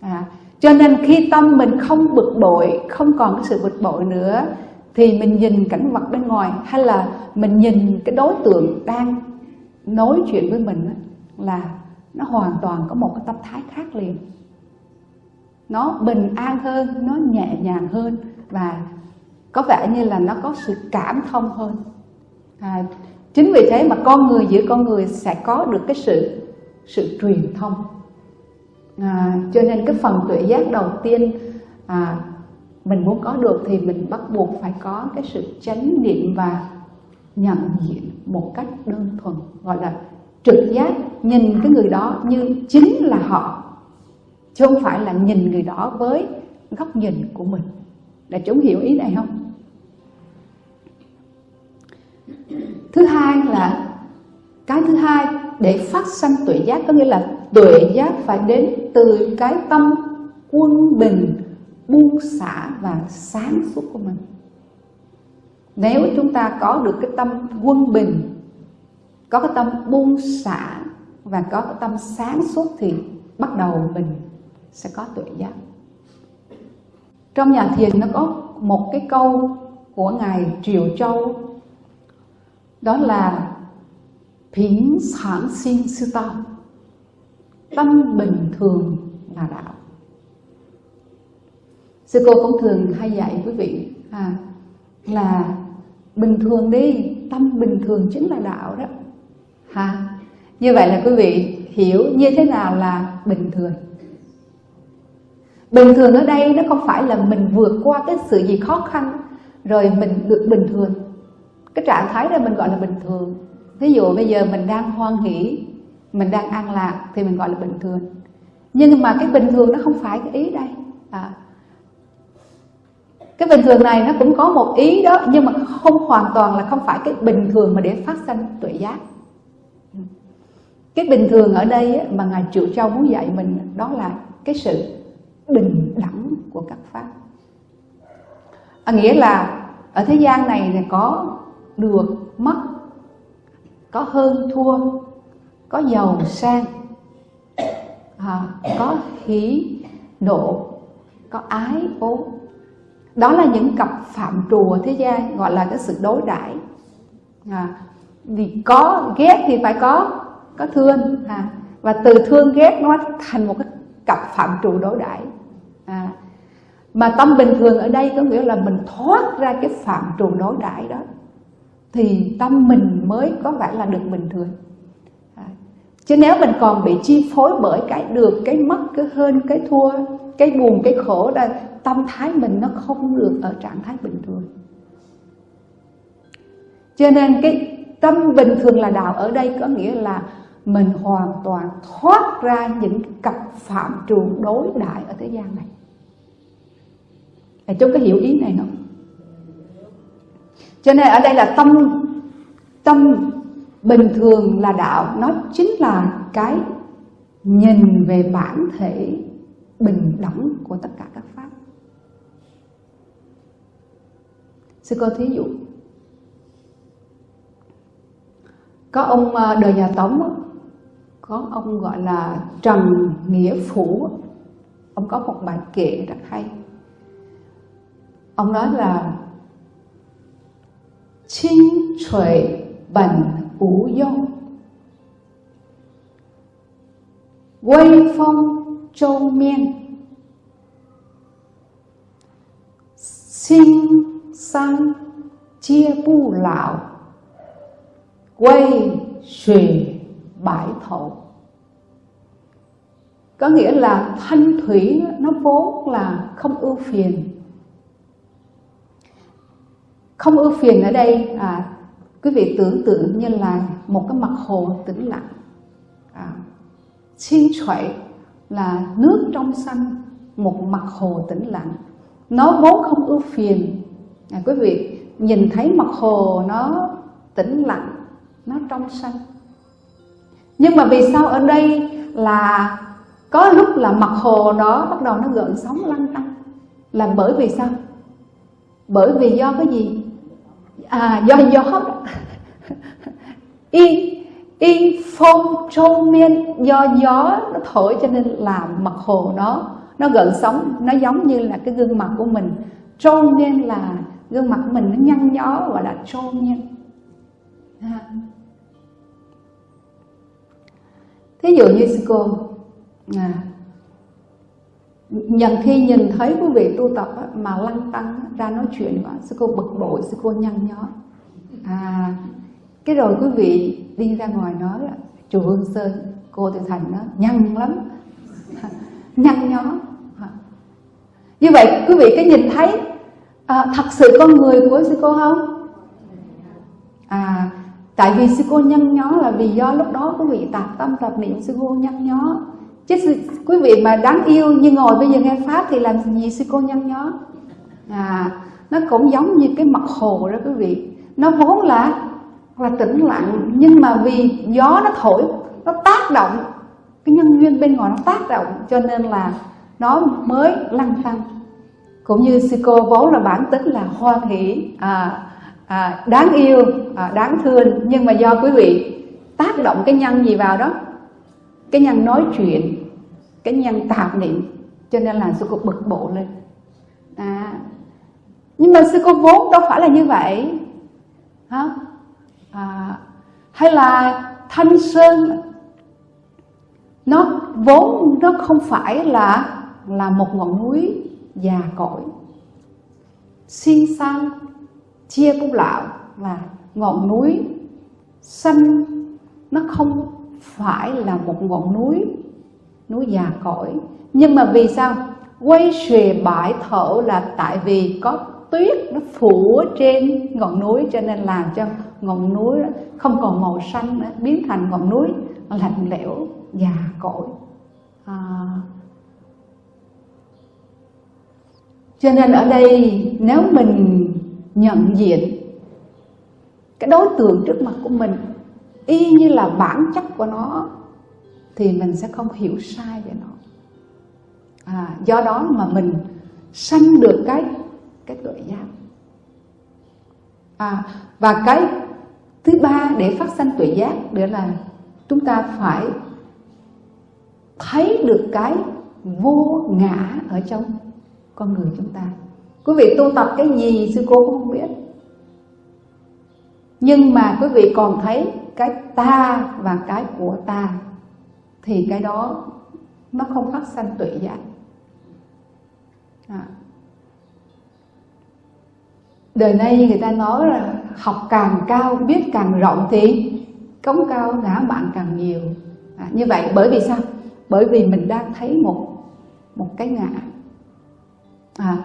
À, cho nên khi tâm mình không bực bội không còn cái sự bực bội nữa thì mình nhìn cảnh vật bên ngoài hay là mình nhìn cái đối tượng đang nói chuyện với mình là nó hoàn toàn có một cái tâm thái khác liền nó bình an hơn nó nhẹ nhàng hơn và có vẻ như là nó có sự cảm thông hơn. À, chính vì thế mà con người giữa con người sẽ có được cái sự sự truyền thông. À, cho nên cái phần tuệ giác đầu tiên à, mình muốn có được thì mình bắt buộc phải có cái sự chánh niệm và nhận diện một cách đơn thuần gọi là trực giác nhìn cái người đó như chính là họ chứ không phải là nhìn người đó với góc nhìn của mình. Để chúng hiểu ý này không? Thứ hai là, cái thứ hai, để phát sanh tuệ giác có nghĩa là tuệ giác phải đến từ cái tâm quân bình, buông xả và sáng suốt của mình. Nếu chúng ta có được cái tâm quân bình, có cái tâm buông xả và có cái tâm sáng suốt thì bắt đầu mình sẽ có tuệ giác. Trong nhà thiền nó có một cái câu của ngài triều châu đó là Phính sản sinh sư tâm Tâm bình thường là đạo. Sư cô cũng thường hay dạy quý vị à, Là bình thường đi Tâm bình thường chính là đạo đó. Ha Như vậy là quý vị hiểu như thế nào là bình thường. Bình thường ở đây nó không phải là mình vượt qua cái sự gì khó khăn Rồi mình được bình thường. Cái trạng thái đó mình gọi là bình thường. Ví dụ bây giờ mình đang hoan hỷ Mình đang an lạc thì mình gọi là bình thường. Nhưng mà cái bình thường nó không phải cái ý đây. À, Cái bình thường này nó cũng có một ý đó Nhưng mà không hoàn toàn là không phải cái bình thường mà để phát sinh tuệ giác. Cái bình thường ở đây mà Ngài Triệu Châu muốn dạy mình Đó là cái sự bình đẳng của các pháp. À, Nghĩa là ở thế gian này có được mất có hơn thua có giàu sang à, có hỷ nộ có ái ố. Đó là những cặp phạm trù ở thế gian gọi là cái sự đối đãi. À, vì có ghét thì phải có có thương à, và từ thương ghét nó thành một cái cặp phạm trù đối đãi à, mà tâm bình thường ở đây có nghĩa là mình thoát ra cái phạm trù đối đãi đó thì tâm mình mới có vẻ là được bình thường à. chứ nếu mình còn bị chi phối bởi cái được cái mất cái hơn cái thua cái buồn cái khổ là tâm thái mình nó không được ở trạng thái bình thường cho nên cái tâm bình thường là đạo ở đây có nghĩa là mình hoàn toàn thoát ra những cặp phạm trù đối đại ở thế gian này chúng có hiểu ý này không? Cho nên ở đây là tâm tâm bình thường là đạo. Nó chính là cái nhìn về bản thể bình đẳng của tất cả các pháp. Sư cô thí dụ, có ông ờ, đời nhà tống có ông gọi là trần nghĩa phủ ông có một bài kệ rất hay ông nói là, Chính tuệ bản vũ dung Quay phong châu miên. Sinh sang chia bu lão. Quay xùy bãi thổ. Có nghĩa là thanh thủy nó vốn là không ưu phiền không ưu phiền ở đây. À, quý vị tưởng tượng như là một cái mặt hồ tĩnh lặng. À, xin xoậy là nước trong xanh một mặt hồ tĩnh lặng. Nó vốn không ưu phiền. À, quý vị nhìn thấy mặt hồ nó tĩnh lặng nó trong xanh. nhưng mà vì sao ở đây là có lúc là mặt hồ đó bắt đầu nó gợn sóng lăn tăng là bởi vì sao? Bởi vì do cái gì? À do gió y y phong trôn miên do gió nó thổi cho nên làm mặt hồ nó nó gợn sóng nó giống như là cái gương mặt của mình. Trôn miên là gương mặt của mình nó nhăn nhó gọi là trôn miên. À. thí dụ như cô à, nhận khi nhìn thấy quý vị tu tập á, mà lăng tăng ra nói chuyện quá sư cô bực bội sư cô nhăn nhó. À cái rồi quý vị đi ra ngoài nói là chùa Hương Sơn cô Từ Thành nó nhăn lắm. Nhăn nhó. Như vậy quý vị có nhìn thấy à, thật sự con người của sư cô không? À tại vì sư cô nhăn nhó là vì do lúc đó quý vị tạp tâm tạp niệm sư cô nhăn nhó chứ quý vị mà đáng yêu như ngồi bây giờ nghe pháp thì làm gì sư cô nhăn nhó? À nó cũng giống như cái mặt hồ đó quý vị. Nó vốn là là tĩnh lặng nhưng mà vì gió nó thổi nó tác động. Cái nhân duyên bên ngoài nó tác động cho nên là nó mới lăn tăng cũng như sư cô vốn là bản tính là hoan hỷ à, à, đáng yêu à, đáng thương. Nhưng mà do quý vị tác động cái nhân gì vào đó cái nhân nói chuyện cái nhân tạo niệm cho nên là sư cô bực bộ lên. À, nhưng mà sư cô vốn đâu phải là như vậy. Hả? À, hay là thanh sơn nó vốn nó không phải là là một ngọn núi già cỗi. Xin sang chia cũng lão là ngọn núi xanh nó không phải là một ngọn núi núi già cỗi nhưng mà vì sao? Quay xuề bãi thổ là tại vì có tuyết nó phủ trên ngọn núi, cho nên làm cho ngọn núi không còn màu xanh nữa, biến thành ngọn núi lạnh lẽo, già cỗi à. cho nên ở đây nếu mình nhận diện cái đối tượng trước mặt của mình y như là bản chất của nó thì mình sẽ không hiểu sai về nó. À, do đó mà mình sanh được cái cái tuệ giác. À, và cái thứ ba để phát sanh tuệ giác đó là chúng ta phải thấy được cái vô ngã ở trong con người chúng ta. Quý vị tu tập cái gì sư cô cũng không biết. Nhưng mà quý vị còn thấy ta và cái của ta thì cái đó nó không phát sanh tuệ giác. À. đời nay người ta nói là học càng cao biết càng rộng thì cống cao ngã bạn càng nhiều. À, như vậy bởi vì sao? Bởi vì mình đang thấy một một cái ngã. À,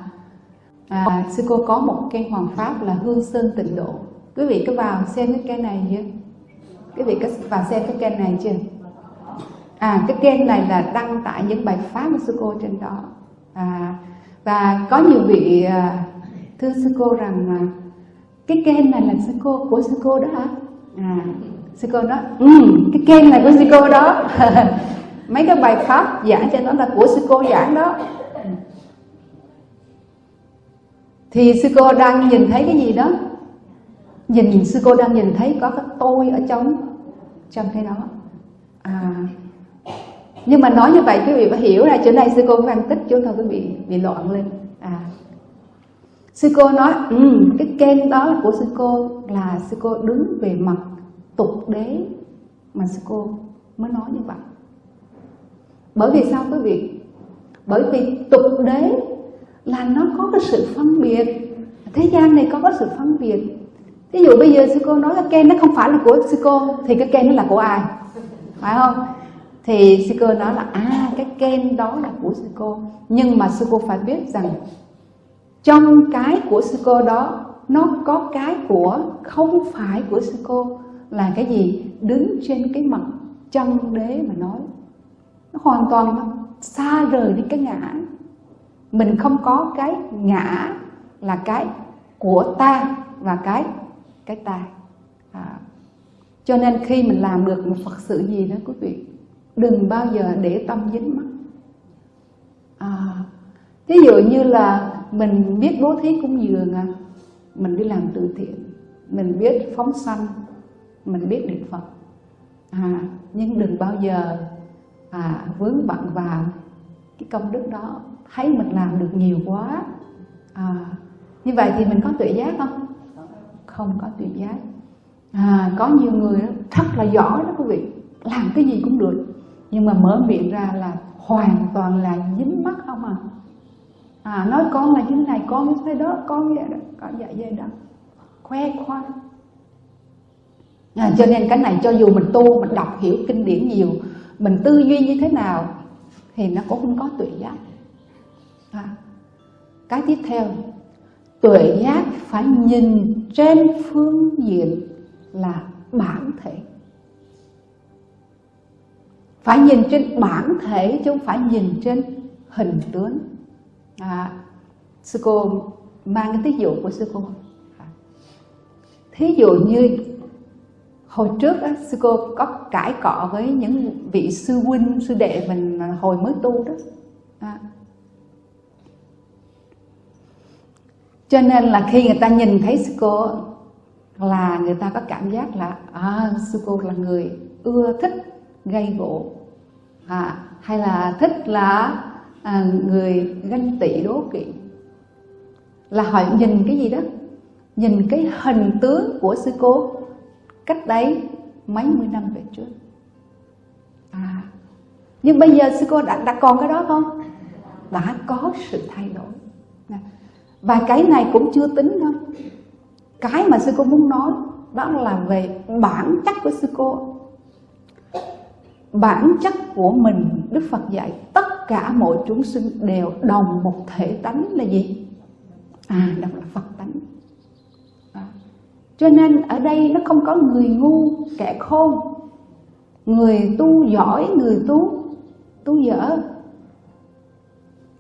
à sư cô có một cái hoàng pháp là hương sơn tịnh độ. Quý vị cứ vào xem cái này nhé quý vị có vào xem cái kênh này chưa? À cái kênh này là đăng tải những bài pháp của sư cô trên đó. À, và có nhiều vị à, thưa sư cô rằng cái kênh này là sư cô của sư cô đó hả? À sư cô nói ừ cái kênh này của sư cô đó. Mấy cái bài pháp giảng cho nó là của sư cô giảng đó. Thì sư cô đang nhìn thấy cái gì đó? Nhìn sư cô đang nhìn thấy có cái tôi ở trong trong cái đó à, nhưng mà nói như vậy quý vị phải hiểu là chỗ này sư cô phân tích chúng ta quý vị bị loạn lên. À sư cô nói ừ, cái kênh đó của sư cô là sư cô đứng về mặt tục đế mà sư cô mới nói như vậy. Bởi vì sao quý vị? Bởi vì tục đế là nó có cái sự phân biệt. Thế gian này có cái sự phân biệt ví dụ bây giờ sư cô nói cái ken nó không phải là của sư cô, thì cái ken nó là của ai? Phải không? Thì sư cô nói là à cái ken đó là của sư cô. Nhưng mà sư cô phải biết rằng, trong cái của sư cô đó, nó có cái của không phải của sư cô. Là cái gì? Đứng trên cái mặt chân đế mà nói. Nó hoàn toàn xa rời đi cái ngã. Mình không có cái ngã là cái của ta và cái cái ta à. cho nên khi mình làm được một phật sự gì đó quý vị đừng bao giờ để tâm dính mắt. À, ví dụ như là mình biết bố thí cúng dường à, mình đi làm từ thiện mình biết phóng sanh mình biết niệm phật. À, nhưng đừng bao giờ à, vướng bận vào cái công đức đó. Thấy mình làm được nhiều quá. À, như vậy thì mình có tự giác không? Không có tùy giác. À, có nhiều người rất là giỏi đó quý vị làm cái gì cũng được. Nhưng mà mở miệng ra là hoàn toàn là dính mắt không à. À nói con là như thế này con như thế đó con như vậy đó có dạ dây đó. Khoe khoang. À, cho nên cái này cho dù mình tu mình đọc hiểu kinh điển nhiều mình tư duy như thế nào thì nó cũng không có tuệ giác. À. cái tiếp theo tuệ giác phải nhìn trên phương diện là bản thể. Phải nhìn trên bản thể chứ không phải nhìn trên hình tướng. À, sư cô mang cái thí dụ của sư cô. À, thí dụ như hồi trước á, sư cô có cãi cọ với những vị sư huynh sư đệ mình hồi mới tu đó. À. cho nên là khi người ta nhìn thấy sư cô là người ta có cảm giác là à, sư cô là người ưa thích gây gỗ. À, hay là thích là à, người ganh tị đố kỵ. Là họ nhìn cái gì đó? Nhìn cái hình tướng của sư cô cách đấy mấy mươi năm về trước. À nhưng bây giờ sư cô đã, đã còn cái đó không? Đã có sự thay đổi và cái này cũng chưa tính đâu. Cái mà sư cô muốn nói, đó là về bản chất của sư cô. Bản chất của mình, đức phật dạy, tất cả mọi chúng sinh đều đồng một thể tánh là gì? À đó là phật tánh. À. cho nên ở đây nó không có người ngu, kẻ khôn. Người tu giỏi, người tu tu dở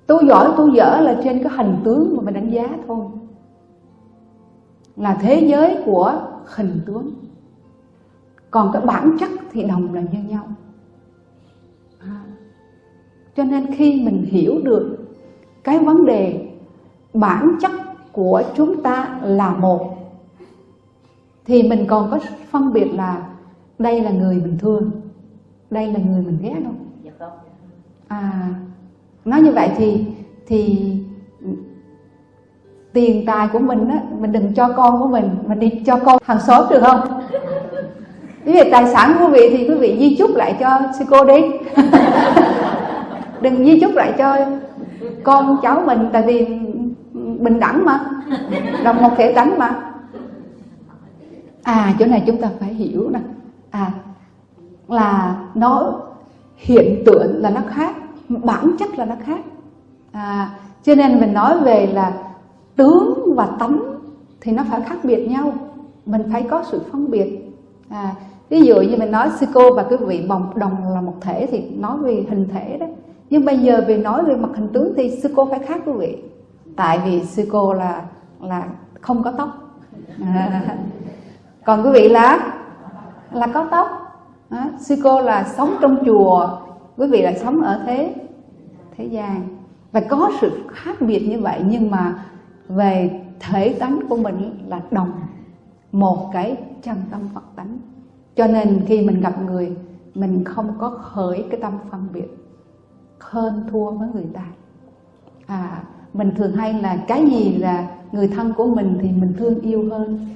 tu giỏi tu dở là trên cái hình tướng mà mình đánh giá thôi. Là thế giới của hình tướng. Còn cái bản chất thì đồng là như nhau. À. cho nên khi mình hiểu được cái vấn đề bản chất của chúng ta là một thì mình còn có phân biệt là đây là người mình thương đây là người mình ghét không? Dạ à nói như vậy thì thì tiền tài của mình á, mình đừng cho con của mình mình đi cho con hàng xóm được không? Ví dụ tài sản của quý vị thì quý vị di chúc lại cho sư cô đi. Đừng di chúc lại cho con cháu mình, Tại vì bình đẳng mà, Đồng một thể tánh mà. À chỗ này chúng ta phải hiểu nè. À là nó hiện tượng là nó khác. Bản chất là nó khác. À, Cho nên mình nói về là tướng và tánh thì nó phải khác biệt nhau. Mình phải có sự phân biệt. À, ví dụ như mình nói sư cô và quý vị bồng đồng là một thể thì nói về hình thể đó. Nhưng bây giờ về nói về mặt hình tướng thì sư cô phải khác quý vị. Tại vì sư cô là là không có tóc. À, còn quý vị là? Là có tóc. À, sư cô là sống trong chùa quý vị là sống ở thế thế gian. Và có sự khác biệt như vậy nhưng mà về thể tánh của mình là đồng một cái chân tâm Phật tánh. Cho nên khi mình gặp người mình không có khởi cái tâm phân biệt hơn thua với người ta. À mình thường hay là cái gì là người thân của mình thì mình thương yêu hơn.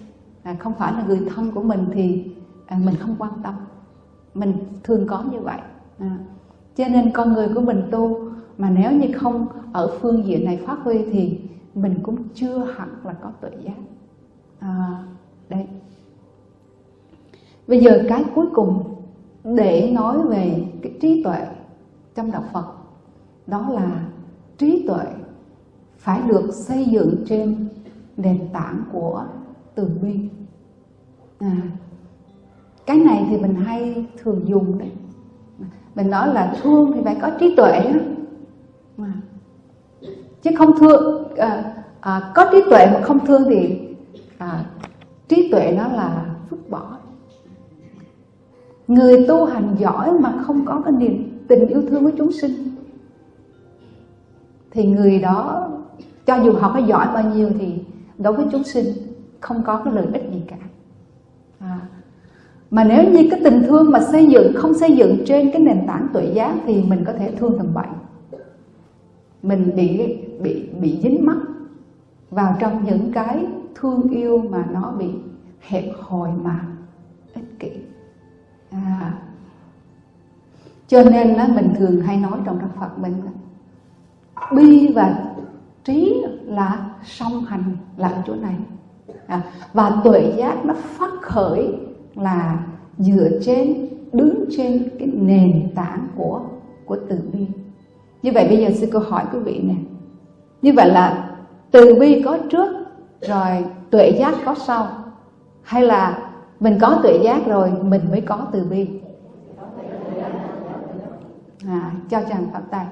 À, không phải là người thân của mình thì à, mình không quan tâm. Mình thường có như vậy. À, cho nên con người của mình tu mà nếu như không ở phương diện này phát huy thì mình cũng chưa hẳn là có tự giác. À, đây bây giờ cái cuối cùng để nói về cái trí tuệ trong đạo Phật đó là trí tuệ phải được xây dựng trên nền tảng của từ bi à, cái này thì mình hay thường dùng đấy mình nói là thương thì phải có trí tuệ chứ không thương à, à, có trí tuệ mà không thương thì à, trí tuệ nó là vứt bỏ người tu hành giỏi mà không có cái niềm tình yêu thương với chúng sinh thì người đó cho dù họ có giỏi bao nhiêu thì đối với chúng sinh không có cái lợi ích gì cả à mà nếu như cái tình thương mà xây dựng không xây dựng trên cái nền tảng tuệ giác thì mình có thể thương tầm bậy mình bị bị bị dính mắc vào trong những cái thương yêu mà nó bị hẹp hòi mà ích kỷ. À. cho nên là mình thường hay nói trong đạo Phật mình bi và trí là song hành là ở chỗ này. À, và tuệ giác nó phát khởi là dựa trên đứng trên cái nền tảng của của từ bi. Như vậy bây giờ sư cô hỏi quý vị nè. Như vậy là từ bi có trước rồi tuệ giác có sau? Hay là mình có tuệ giác rồi mình mới có từ bi? À, cho chàng phạm tay.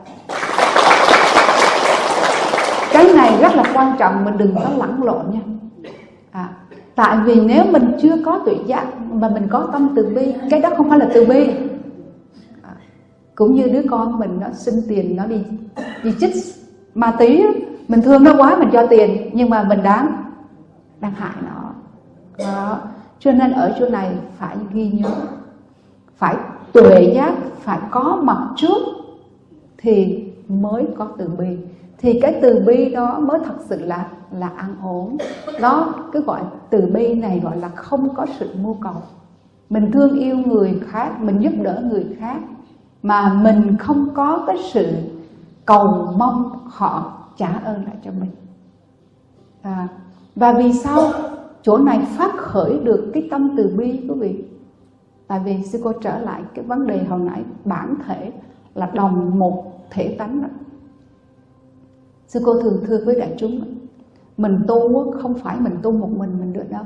Cái này rất là quan trọng mình đừng có lẫn lộn nha tại vì nếu mình chưa có tuệ giác mà mình có tâm từ bi, cái đó không phải là từ bi cũng như đứa con mình nó xin tiền nó đi đi chích ma tí mình thương nó quá mình cho tiền, nhưng mà mình đáng, đang hại nó đó. cho nên ở chỗ này phải ghi nhớ, phải tuệ giác, phải có mặt trước thì mới có từ bi thì cái từ bi đó mới thật sự là là an ổn. Đó cứ gọi từ bi này gọi là không có sự mưu cầu. Mình thương yêu người khác mình giúp đỡ người khác mà mình không có cái sự cầu mong họ trả ơn lại cho mình. À, và vì sao chỗ này phát khởi được cái tâm từ bi quý vị? Tại vì sư cô trở lại cái vấn đề hồi nãy bản thể là đồng một thể tánh đó sư cô thường thưa với đại chúng, mình tu không phải mình tu một mình mình được đâu.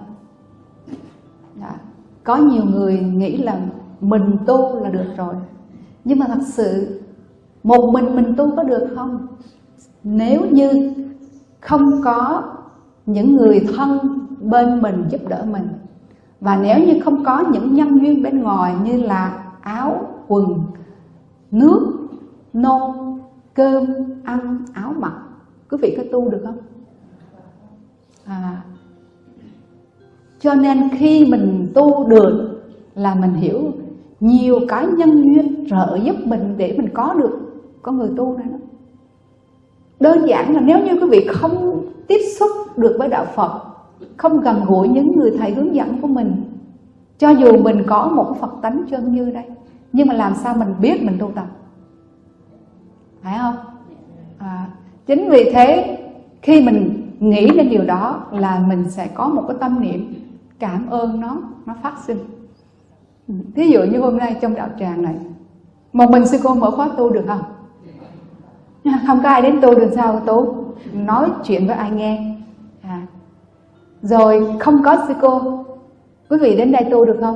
Dạ. có nhiều người nghĩ là mình tu là được rồi. Nhưng mà thật sự, một mình mình tu có được không? Nếu như không có những người thân bên mình giúp đỡ mình, và nếu như không có những nhân duyên bên ngoài như là áo quần, nước, nôn, cơm, ăn, áo mặc quý vị có tu được không? À, cho nên khi mình tu được là mình hiểu nhiều cái nhân duyên trợ giúp mình để mình có được có người tu này đó. Đơn giản là nếu như quý vị không tiếp xúc được với đạo Phật không gần gũi những người thầy hướng dẫn của mình cho dù mình có một Phật tánh chân như đây nhưng mà làm sao mình biết mình tu tập? Phải không? À, chính vì thế, khi mình nghĩ đến điều đó là mình sẽ có một cái tâm niệm cảm ơn nó nó phát sinh thí dụ như hôm nay trong đạo tràng này, một mình sư cô mở khóa tu được không không có ai đến tu được sao tu nói chuyện với ai nghe à. rồi không có sư cô, quý vị đến đây tu được không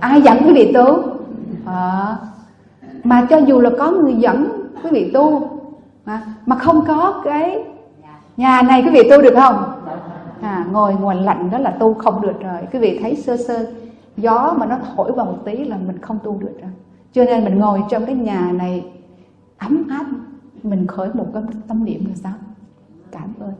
ai dẫn quý vị tu à. mà cho dù là có người dẫn quý vị tu à, mà không có cái nhà này quý vị tu được không? À, ngồi nguồn lạnh đó là tu không được rồi. Quý vị thấy sơ sơ gió mà nó thổi vào một tí là mình không tu được rồi. Cho nên mình ngồi trong cái nhà này ấm áp mình khởi một cái tâm niệm là sao? Cảm ơn.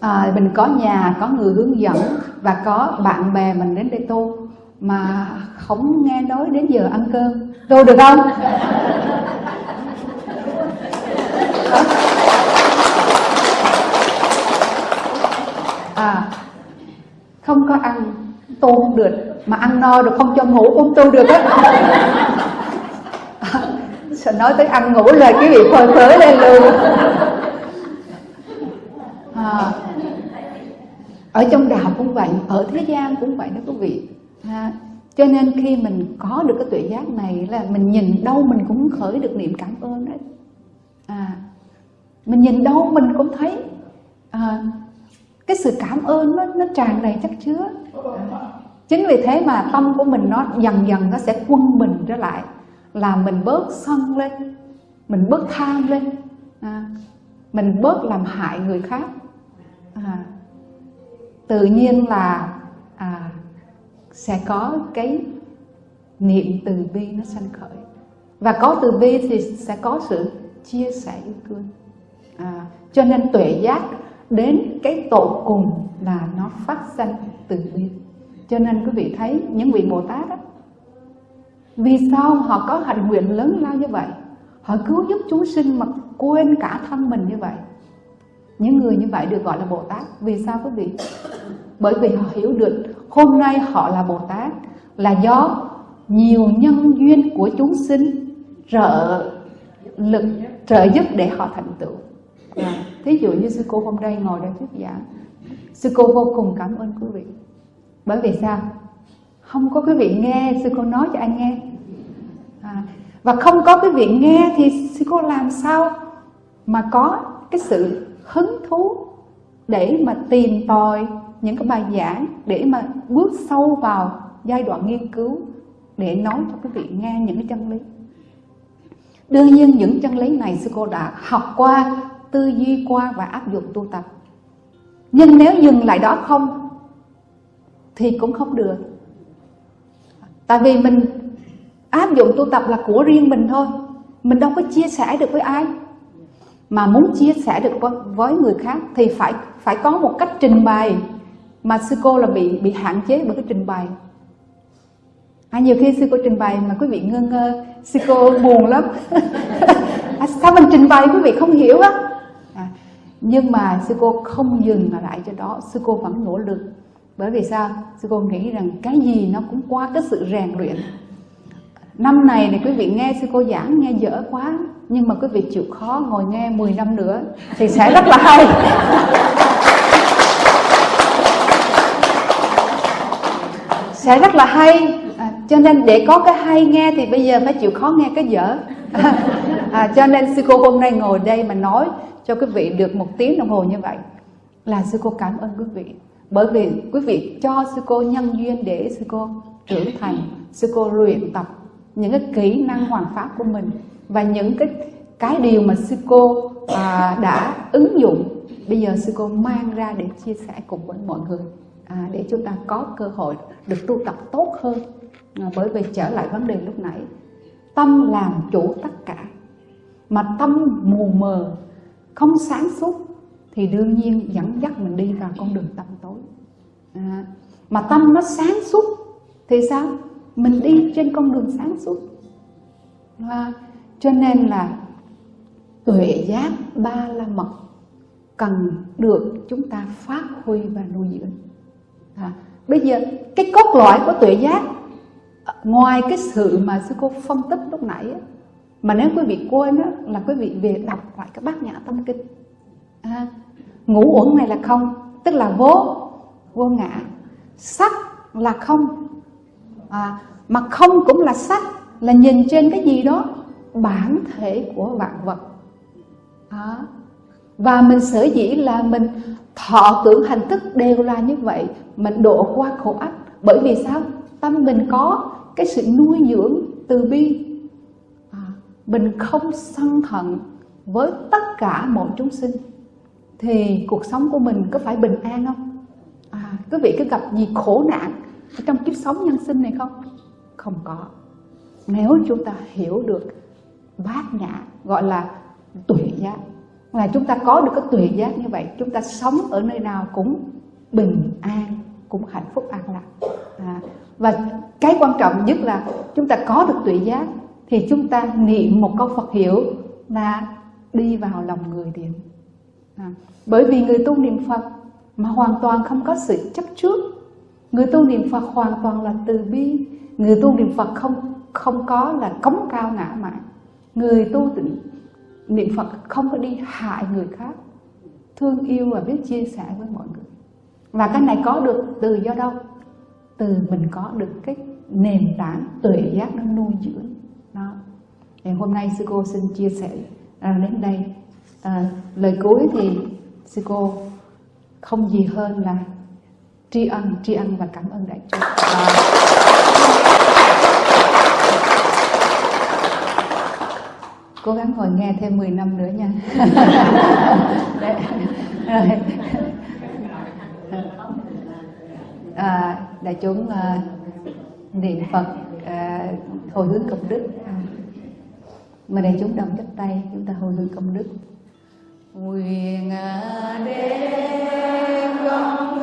À, mình có nhà có người hướng dẫn và có bạn bè mình đến đây tu mà không nghe nói đến giờ ăn cơm. Tu được không? À không có ăn tu không được mà ăn no được không cho ngủ cũng tu được á. Sợ nói tới ăn ngủ là cái vị phơi phới lên luôn. À, ở trong đạo cũng vậy ở thế gian cũng vậy đó quý vị. À, cho nên khi mình có được cái tuệ giác này là mình nhìn đâu mình cũng khởi được niệm cảm ơn đấy. À, mình nhìn đâu mình cũng thấy à, cái sự cảm ơn nó nó tràn đầy chắc chứa. À, chính vì thế mà tâm của mình nó dần dần nó sẽ quân mình trở lại là mình bớt sân lên mình bớt tham lên. À, mình bớt làm hại người khác. À, tự nhiên là à, sẽ có cái niệm từ bi nó sanh khởi. Và có từ bi thì sẽ có sự chia sẻ yêu thương. À, cho nên tuệ giác đến cái tổ cùng là nó phát sinh từ bi cho nên quý vị thấy những vị bồ tát đó vì sao họ có hạnh nguyện lớn lao như vậy? Họ cứu giúp chúng sinh mà quên cả thân mình như vậy. Những người như vậy được gọi là bồ tát. Vì sao quý vị? Bởi vì họ hiểu được hôm nay họ là bồ tát là do nhiều nhân duyên của chúng sinh trợ lực, trợ giúp để họ thành tựu và thí dụ như sư cô hôm nay ngồi đây thuyết giảng sư cô vô cùng cảm ơn quý vị. Bởi vì sao? Không có quý vị nghe sư cô nói cho anh nghe. À, và không có quý vị nghe thì sư cô làm sao mà có cái sự hứng thú để mà tìm tòi những cái bài giảng để mà bước sâu vào giai đoạn nghiên cứu để nói cho quý vị nghe những cái chân lý. Đương nhiên những chân lý này sư cô đã học qua tư duy qua và áp dụng tu tập. Nhưng nếu dừng lại đó không thì cũng không được. Tại vì mình áp dụng tu tập là của riêng mình thôi. Mình đâu có chia sẻ được với ai. Mà muốn chia sẻ được với, với người khác thì phải phải có một cách trình bày. Mà sư cô là bị bị hạn chế bởi cái trình bày. À, nhiều khi sư cô trình bày mà quý vị ngơ ngơ. Sư cô buồn lắm. À, sao mình trình bày quý vị không hiểu á? Nhưng mà sư cô không dừng lại cho đó sư cô vẫn nỗ lực. Bởi vì sao? Sư cô nghĩ rằng cái gì nó cũng qua cái sự rèn luyện. Năm này thì quý vị nghe sư cô giảng nghe dở quá nhưng mà quý vị chịu khó ngồi nghe 10 năm nữa thì sẽ rất là hay. Sẽ rất là hay. À, cho nên để có cái hay nghe thì bây giờ phải chịu khó nghe cái dở à, cho nên sư cô hôm nay ngồi đây mà nói cho quý vị được một tiếng đồng hồ như vậy là sư cô cảm ơn quý vị. Bởi vì quý vị cho sư cô nhân duyên để sư cô trưởng thành sư cô luyện tập những cái kỹ năng hoàn pháp của mình và những cái cái điều mà sư cô à, đã ứng dụng. Bây giờ sư cô mang ra để chia sẻ cùng với mọi người à, để chúng ta có cơ hội được tu tập tốt hơn. À, bởi vì trở lại vấn đề lúc nãy tâm làm chủ tất cả. Mà tâm mù mờ không sáng suốt thì đương nhiên dẫn dắt mình đi vào con đường tâm tối. À, mà tâm nó sáng suốt thì sao? Mình đi trên con đường sáng suốt. À, cho nên là tuệ giác ba la mật cần được chúng ta phát huy và nuôi dưỡng. À, bây giờ cái cốt lõi của tuệ giác ngoài cái sự mà sư cô phân tích lúc nãy mà nếu quý vị quên đó là quý vị về đọc lại cái bát nhã tâm kinh. À, ngũ uẩn này là không tức là vô vô ngã. Sắc là không. À, mà không cũng là sắc là nhìn trên cái gì đó bản thể của vạn vật. À, và mình sở dĩ là mình thọ tưởng hành thức đều là như vậy mình độ qua khổ ách. Bởi vì sao? Tâm mình có cái sự nuôi dưỡng từ bi. À, mình không sân thận với tất cả mọi chúng sinh. Thì cuộc sống của mình có phải bình an không? À, quý vị có gặp gì khổ nạn trong kiếp sống nhân sinh này không? Không có. Nếu chúng ta hiểu được bát nhã gọi là tuệ giác là chúng ta có được cái tuệ giác như vậy chúng ta sống ở nơi nào cũng bình an cũng hạnh phúc an lạc. À, và cái quan trọng nhất là chúng ta có được tuệ giác thì chúng ta niệm một câu Phật hiệu là đi vào lòng người điện à, bởi vì người tu niệm Phật mà hoàn toàn không có sự chấp trước. Người tu niệm Phật hoàn toàn là từ bi. Người tu niệm Phật không không có là cống cao ngã mạn. Người tu tịnh niệm Phật không có đi hại người khác. Thương yêu và biết chia sẻ với mọi người. Và cái này có được từ do đâu? Từ mình có được cái nền tảng tuệ giác nó nuôi dưỡng. Đó. Thì hôm nay sư cô xin chia sẻ à, đến đây. À, lời cuối thì sư cô không gì hơn là tri ân tri ân và cảm ơn đại chúng à, cố gắng ngồi nghe thêm 10 năm nữa nha. À, đại chúng uh, niệm phật uh, hồi hướng công đức. Mà đại chúng đồng chắp tay chúng ta hồi hướng công đức. Nguyện à, đêm công